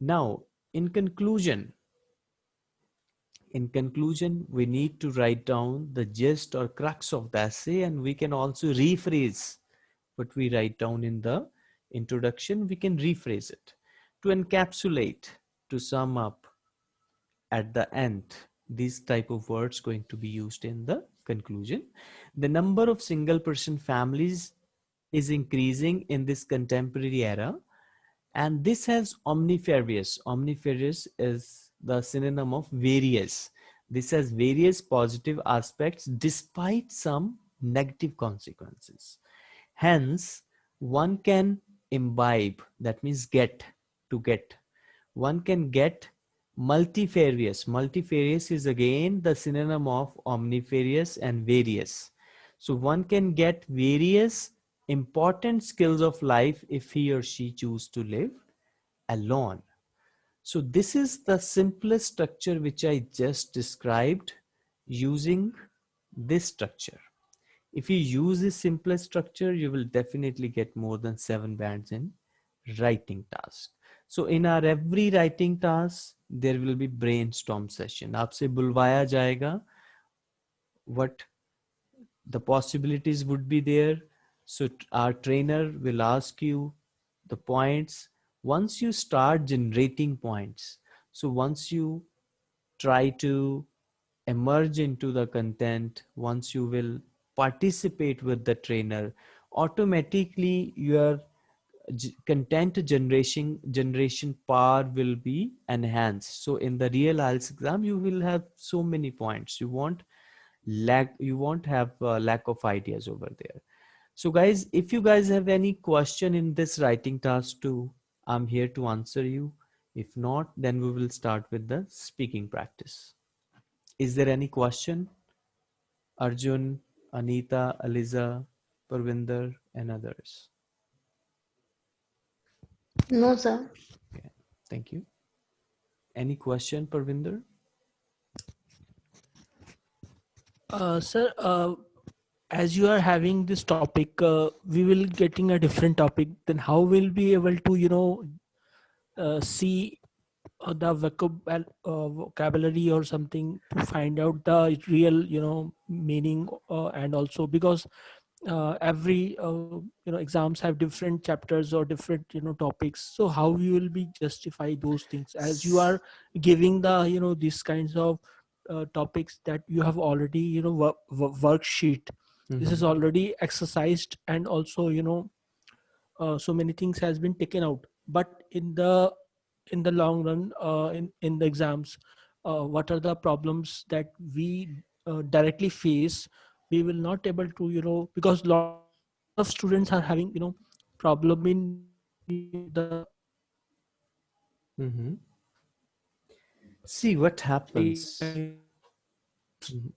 Now, in conclusion, in conclusion, we need to write down the gist or crux of the essay and we can also rephrase what we write down in the introduction. We can rephrase it to encapsulate, to sum up at the end. These type of words going to be used in the conclusion. The number of single person families is increasing in this contemporary era and this has omnifarious. Omnifarious is the synonym of various. This has various positive aspects despite some negative consequences. Hence, one can imbibe, that means get, to get. One can get multifarious. Multifarious is again the synonym of omnifarious and various. So one can get various important skills of life if he or she choose to live alone. So this is the simplest structure which I just described using this structure. If you use this simplest structure, you will definitely get more than seven bands in writing task so in our every writing task there will be brainstorm session. aapse bulwaya jayega what the possibilities would be there. So our trainer will ask you the points. Once you start generating points so once you try to emerge into the content once you will participate with the trainer automatically your content generation generation power will be enhanced. So in the real IELTS exam, you will have so many points. You won't lack, you won't have a lack of ideas over there. So guys, if you guys have any question in this writing task two, I'm here to answer you. If not, then we will start with the speaking practice. Is there any question? Arjun, Anita, Aliza, Parvinder, and others. No, sir. Okay, thank you. Any question, Parvinder? Uh, sir, uh, as you are having this topic uh, we will getting a different topic then how will be able to you know uh, see uh, the vocab uh, vocabulary or something to find out the real you know meaning uh, and also because uh, every you know exams have different chapters or different you know topics so how you will be justify those things as you are giving the you know these kinds of topics that you have already you know work, worksheet mm-hmm. this is mm-hmm. already exercised and also you know uh, so many things has been taken out but in the in the long run uh, in in the exams uh, what are the problems that we uh, directly face we will not able to you know because lot of students are having you know problem in the mm-hmm. see what happens.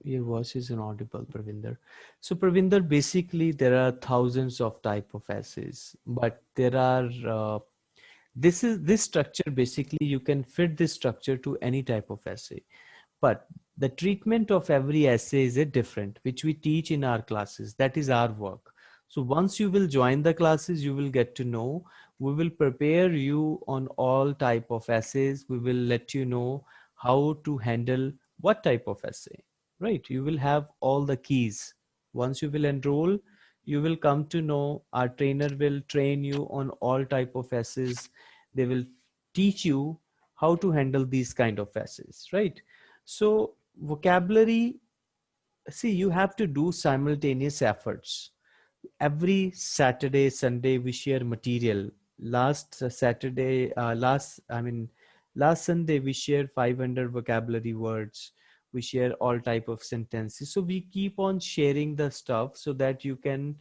Your voice is inaudible, Pravinder. So Pravinder, basically there are thousands of type of essays, but there are, uh, this is this structure, basically you can fit this structure to any type of essay, but the treatment of every essay is a different, which we teach in our classes. That is our work. So once you will join the classes, you will get to know, we will prepare you on all type of essays. We will let you know how to handle what type of essay right? You will have all the keys. Once you will enroll, you will come to know our trainer will train you on all type of essays. They will teach you how to handle these kind of essays, right? So vocabulary, see, you have to do simultaneous efforts. Every Saturday, Sunday, we share material. Last Saturday, uh, last, I mean, last Sunday, we shared 500 vocabulary words. We share all type of sentences. So we keep on sharing the stuff so that you can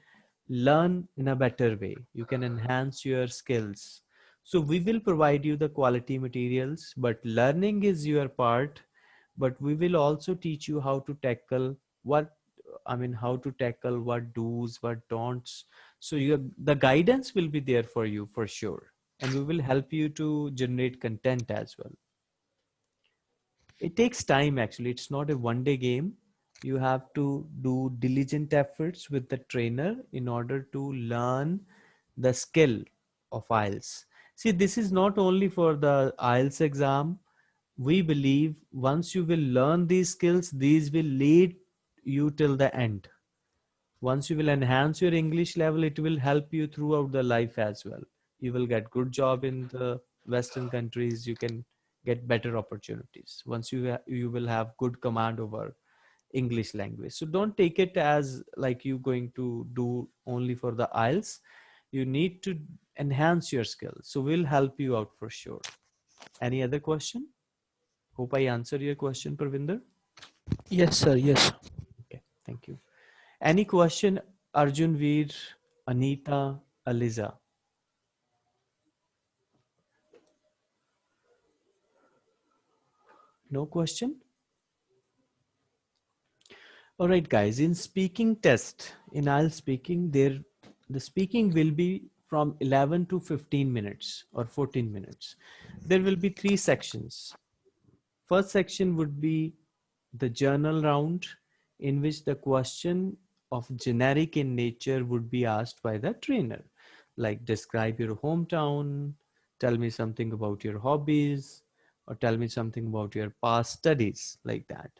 learn in a better way. You can enhance your skills. So we will provide you the quality materials but learning is your part but we will also teach you how to tackle what I mean, how to tackle what do's, what don'ts. So you the guidance will be there for you for sure. And we will help you to generate content as well. It takes time actually. It's not a one day game. You have to do diligent efforts with the trainer in order to learn the skill of IELTS. See, this is not only for the IELTS exam. We believe once you will learn these skills, these will lead you till the end. Once you will enhance your English level, it will help you throughout the life as well. You will get good job in the Western countries. You can get better opportunities once you you will have good command over English language. So don't take it as like you going to do only for the IELTS. You need to enhance your skills. So we'll help you out for sure. Any other question? Hope I answered your question, Parvinder. Yes, sir. Yes. Okay, thank you. Any question, Arjun Veer, Anita, Aliza? No question? All right, guys, in speaking test, in IELTS speaking, there the speaking will be from 11 to 15 minutes or 14 minutes. There will be three sections. First section would be the general round in which the question of generic in nature would be asked by the trainer, like describe your hometown, tell me something about your hobbies, or tell me something about your past studies like that.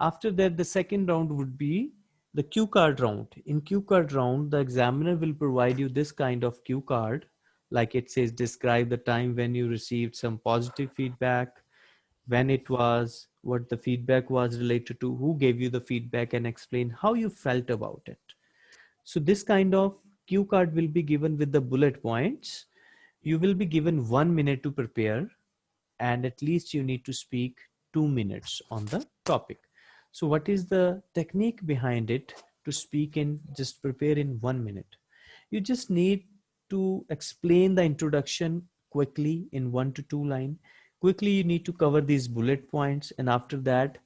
After that, the second round would be the cue card round. In cue card round, the examiner will provide you this kind of cue card, like it says, describe the time when you received some positive feedback, when it was, what the feedback was related to, who gave you the feedback and explain how you felt about it. So this kind of cue card will be given with the bullet points. You will be given one minute to prepare and at least you need to speak two minutes on the topic. So what is the technique behind it to speak in just prepare in one minute? You just need to explain the introduction quickly in one to two line. Quickly, you need to cover these bullet points. And after that,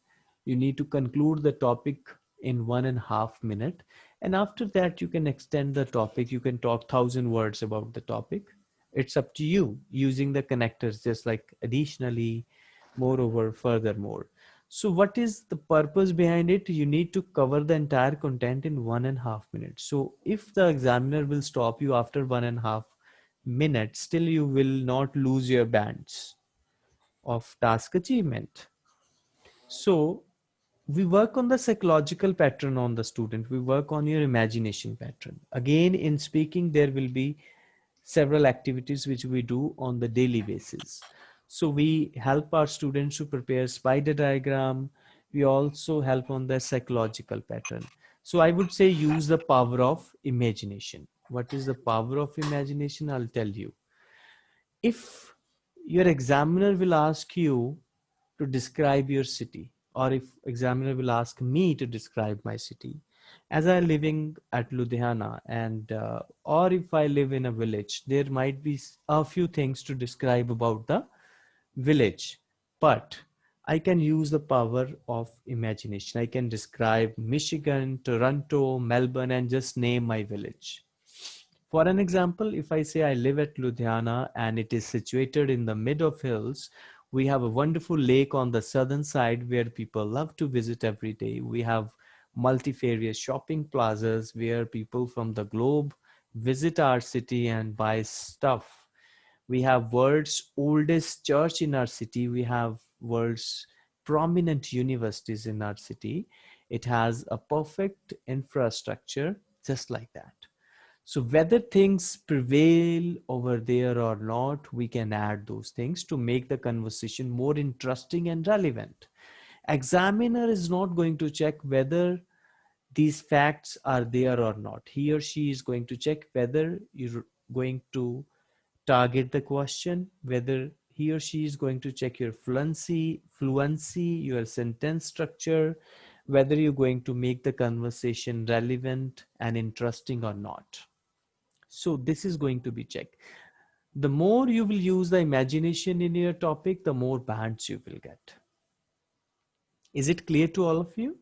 you need to conclude the topic in one and a half minute. And after that, you can extend the topic. You can talk thousand words about the topic it's up to you using the connectors just like additionally moreover furthermore so what is the purpose behind it you need to cover the entire content in one and a half minutes so if the examiner will stop you after one and a half minutes still you will not lose your bands of task achievement so we work on the psychological pattern on the student we work on your imagination pattern again in speaking there will be several activities which we do on the daily basis. So we help our students to prepare spider diagram. We also help on the psychological pattern. So I would say use the power of imagination. What is the power of imagination? I'll tell you. If your examiner will ask you to describe your city, or if examiner will ask me to describe my city, as I living at Ludhiana and uh, or if I live in a village, there might be a few things to describe about the village, but I can use the power of imagination. I can describe Michigan, Toronto, Melbourne, and just name my village. For an example, if I say I live at Ludhiana and it is situated in the mid of hills, we have a wonderful lake on the southern side where people love to visit every day. We have multifarious shopping plazas where people from the globe visit our city and buy stuff. We have world's oldest church in our city. We have world's prominent universities in our city. It has a perfect infrastructure just like that. So whether things prevail over there or not, we can add those things to make the conversation more interesting and relevant. Examiner is not going to check whether these facts are there or not. He or she is going to check whether you're going to target the question whether he or she is going to check your fluency fluency your sentence structure whether you're going to make the conversation relevant and interesting or not so this is going to be checked the more you will use the imagination in your topic the more bands you will get is it clear to all of you?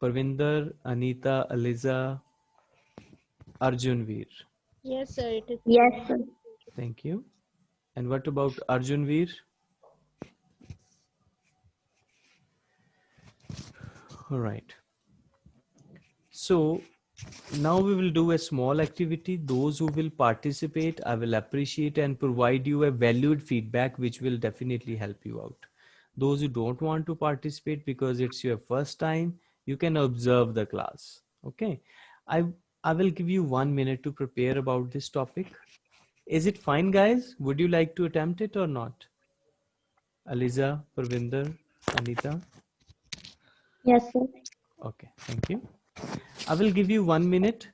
Parvinder, Anita, Aliza, Arjunveer. Yes, sir. It is. Yes, sir. Thank you. And what about Arjunveer? All right. So now we will do a small activity. Those who will participate, I will appreciate and provide you a valued feedback, which will definitely help you out. Those who don't want to participate because it's your first time, you can observe the class. Okay. I, I will give you one minute to prepare about this topic. Is it fine, guys? Would you like to attempt it or not? Aliza, Parvinder, Anita? Yes, sir. Okay, thank you. I will give you one minute.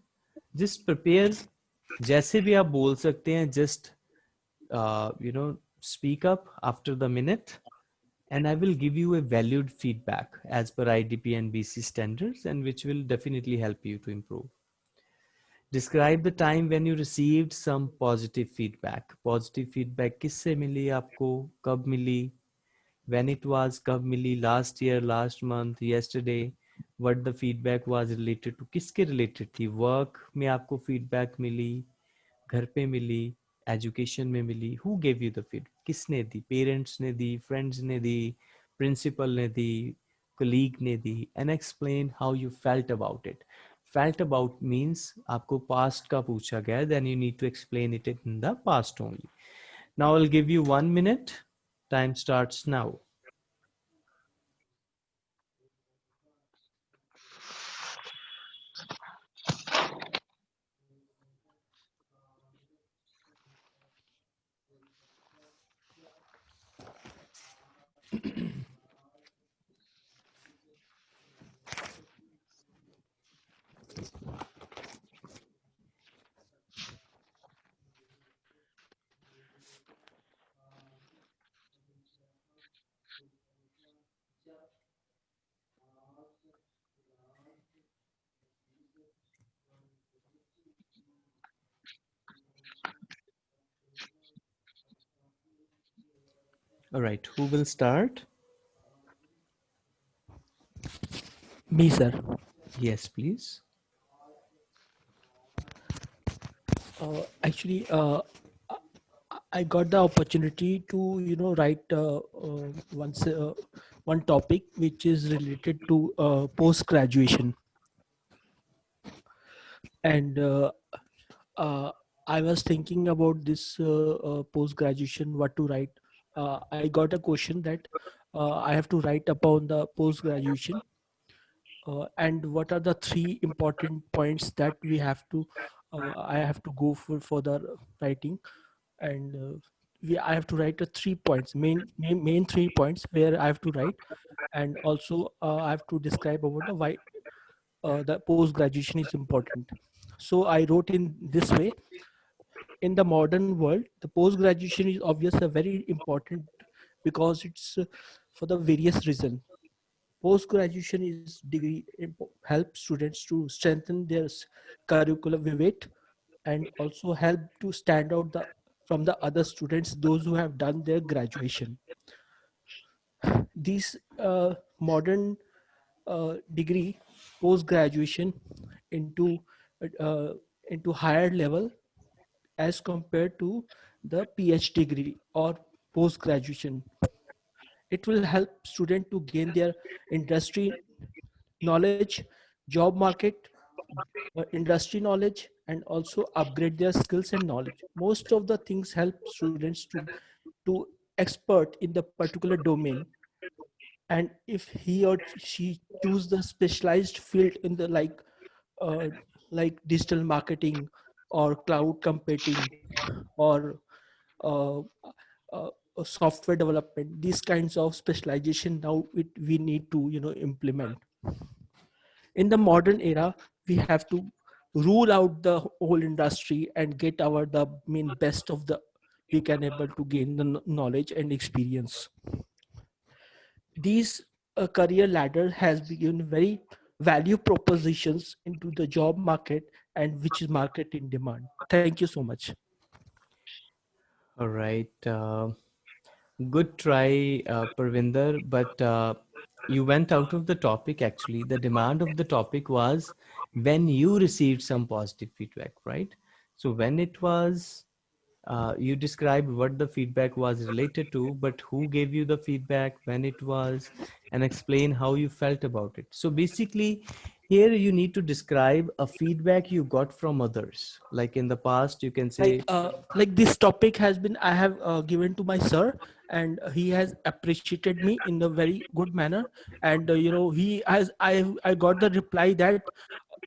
Just prepare. जैसे भी आप बोल सकते हैं just uh, you know speak up after the minute and I will give you a valued feedback as per IDP and BC standards and which will definitely help you to improve. Describe the time when you received some positive feedback. Positive feedback किससे मिली आपको कब मिली when it was कब मिली last year last month yesterday what the feedback was related to किसके रिलेटेड थी? Work में आपको फीडबैक मिली? घर पे मिली? एजुकेशन में मिली? Who gave you the feed किसने दी? पेरेंट्स ने दी? फ्रेंड्स ने दी? प्रिंसिपल ने दी? कलीग ने दी? And explain how you felt about it felt about means आपको पास्ट का पूछा गया then you need to explain it in the past only now will give you one minute time start now All right, who will start? Me, sir. Yes, please. Uh, actually, uh, I- got the opportunity to, you know, write uh, uh, once uh, one topic which is related to uh, post graduation, and uh, uh, I was thinking about this uh, uh, post graduation, what to write. Uh, I got a question that uh, I have to write upon the post graduation, uh, and what are the three important points that we have to uh, I have to go for for the writing, and uh, we I have to write the three points, main main main three points where I have to write, and also uh, I have to describe about the why the post graduation is important. So I wrote in this way. In the modern world, the post graduation is obviously very important because it's uh, for the various reasons post graduation is degree help students to strengthen their curriculum vivid and also help to stand out the from the other students those who have done their graduation. These uh, modern uh, degree post graduation into uh, into higher level as compared to the phd degree or post graduation it will help student to gain their industry knowledge job market uh, industry knowledge and also upgrade their skills and knowledge. Most of the things help students to to expert in the particular domain. And if he or she choose the specialized field in the like uh, like digital marketing or cloud computing or uh, uh, uh, software development these kinds of specialization now it, we need to you know implement. In the modern era we have to rule out the whole industry and get our the main best of the we can able to gain the knowledge and experience. These uh, career ladder has been very value propositions into the job market and which is market in demand thank you so much All right. Uh, good try, uh, Parvinder. But uh, you went out of the topic actually. The demand of the topic was when you received some positive feedback, right? So when it was, uh, you described what the feedback was related to, but who gave you the feedback, when it was, and explain how you felt about it. So basically, here you need to describe a feedback you got from others. Like in the past, you can say, like uh, like this topic has been i have uh, given to my sir and he has appreciated me in a very good manner. And uh, you know he has i i got the reply that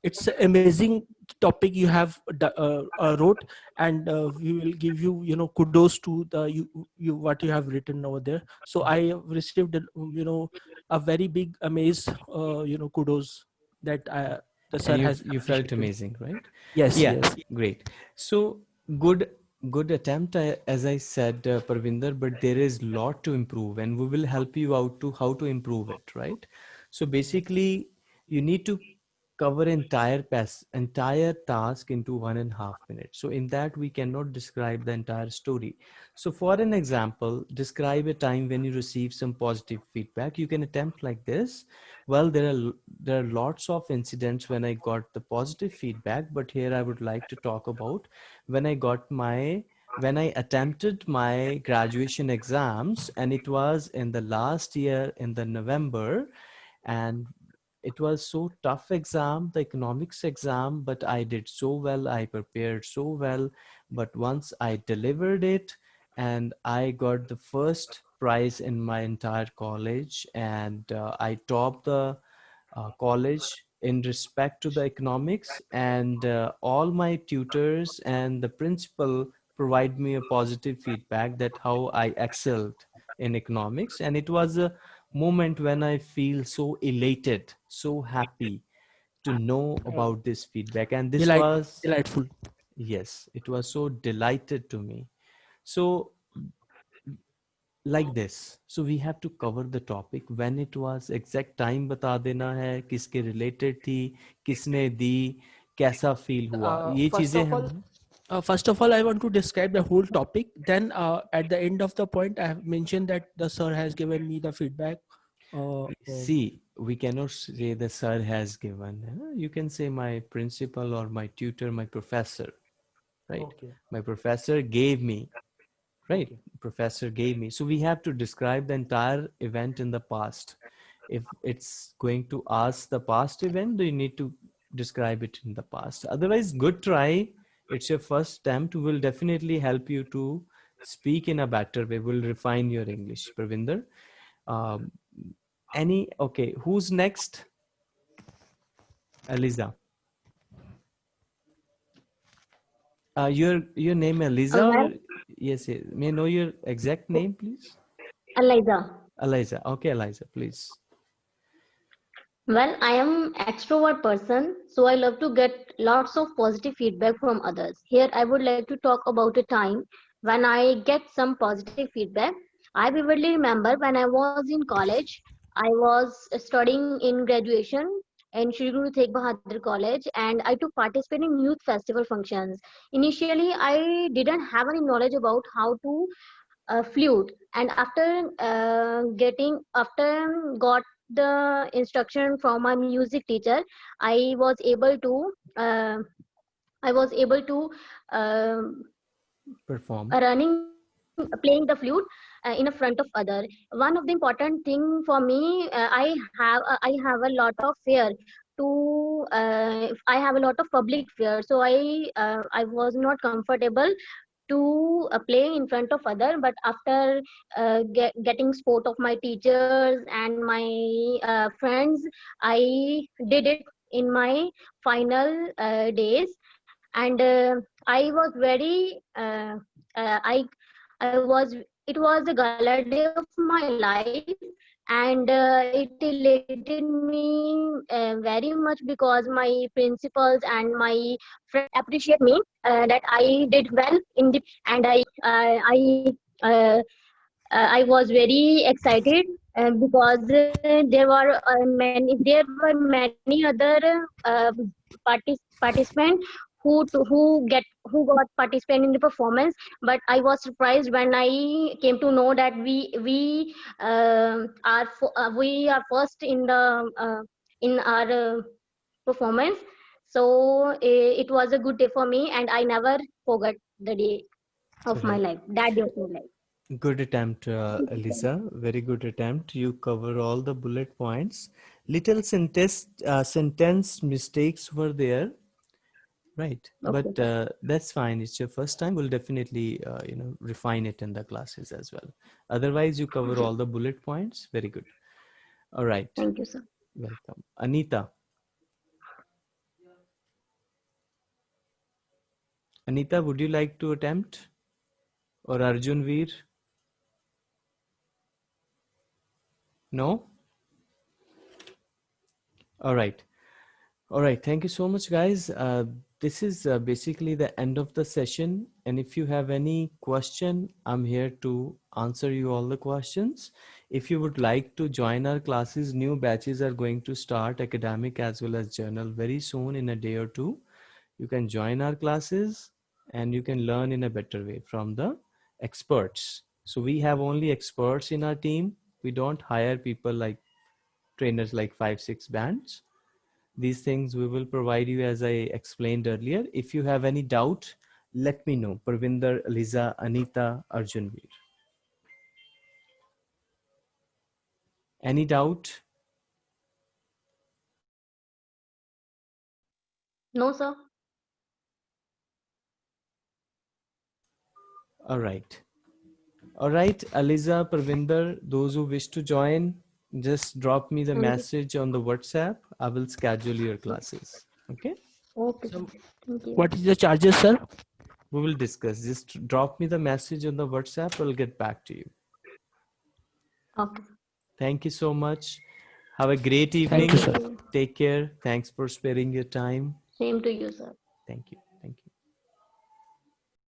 it's amazing topic you have uh, uh, wrote and uh, we will give you you know kudos to the you, you what you have written over there. So i received you know a very big amaze you know kudos that I, the sir you, has you felt amazing, right? yes yeah yes. great. So good good attempt I- as i said uh, parvinder but there is lot to improve and we will help you out to how to improve it right? So basically you need to cover entire pass entire task into one and a half minutes. So in that we cannot describe the entire story. So for an example describe a time when you receive some positive feedback. You can attempt like this. Well there are there are lots of incidents when i got the positive feedback but here i would like to talk about when i got my when i attempted my graduation exams and it was in the last year in the november and it was so tough exam the economics exam but i did so well i prepared so well. But once i delivered it and i got the first prize in my entire college and uh, i topped the uh, college in respect to the economics and uh, all my tutors and the principal provide me a positive feedback that how i excelled in economics. And it was a moment when i feel so elated so happy to know about this feedback and this Delight was delightful. Yes it was so delighted to me. So like this. So we have to cover the topic. When it was exact time bata dena hai kiske related thi kisne di kaisa feel hua? Uh, ye cheeze hain uh, first of all, I want to describe the whole topic. Then, uh, at the end of the point, I have mentioned that the sir has given me the feedback. Uh, See, we cannot say the sir has given you can say my principal or my tutor my professor right? Okay. my professor gave me right? Okay. professor gave me. So we have to describe the entire event in the past. If it's going to ask the past event you need to describe it in the past. Otherwise good try. It's your first attempt. Will definitely help you to speak in a better way. Will refine your english pravinder. Um, any okay who's next? Eliza. Uh, your your name eliza or, yes, yes. May I know your exact name please? Eliza. eliza. Okay eliza please. Well, I am extrovert person, so I love to get lots of positive feedback from others. Here, I would like to talk about a time when I get some positive feedback. I vividly remember when I was in college, I was studying in graduation in Shri Guru Tegh Bahadur College, and I took participate in youth festival functions. Initially, I didn't have any knowledge about how to uh, flute, and after uh, getting after got the instruction from my music teacher i was able to uh, i was able to um, perform running playing the flute uh, in a front of other. One of the important thing for me uh, i have uh, i have a lot of fear to uh, i have a lot of public fear. So i uh, i was not comfortable to uh, play in front of other. But after uh, get, getting support of my teachers and my uh, friends i did it in my final uh, days. And uh, i was very uh, uh, i i was it was a gala day of my life and uh, it elated me uh, very much because my principals and my friends appreciate me uh, that i did well in the and i uh, i uh, uh, i was very excited because there were many there were many other partic- participants who to, who get who got participate in the performance but i was surprised when i came to know that we we uh, are uh, we are first in the uh, in our uh, performance so uh, it was a good day for me and i never forgot the day of my life that day of my life Good attempt, uh, Lisa. Very good attempt. You cover all the bullet points. Little sentence uh, sentence mistakes were there, right? But uh, that's fine. It's your first time. We'll definitely uh, you know refine it in the classes as well. Otherwise, you cover Okay. all the bullet points. Very good. All right. thank you sir Welcome, Anita. Anita, would you like to attempt? Or Arjun Veer? No? All right. All right. Thank you so much, guys. Uh, this is uh, basically the end of the session. And if you have any question, I'm here to answer you all the questions. If you would like to join our classes, new batches are going to start academic as well as general very soon in a day or two. You can join our classes and you can learn in a better way from the experts. So we have only experts in our team. We don't hire people like trainers like five, six bands. These things we will provide you as I explained earlier. If you have any doubt, let me know. Parvinder, Liza, Anita, Arjun Veer. Any doubt? no sir All right. All right, Aliza, Parvinder, those who wish to join, just drop me the Thank message on the WhatsApp. I will schedule your classes. Okay. okay So, sir. thank you What is the charges, sir? We will discuss. Just drop me the message on the WhatsApp. I'll get back to you. okay Thank you so much. Have a great Thank evening. you, sir. Thank you. Take care. Thanks for sparing your time. same to you sir Thank you.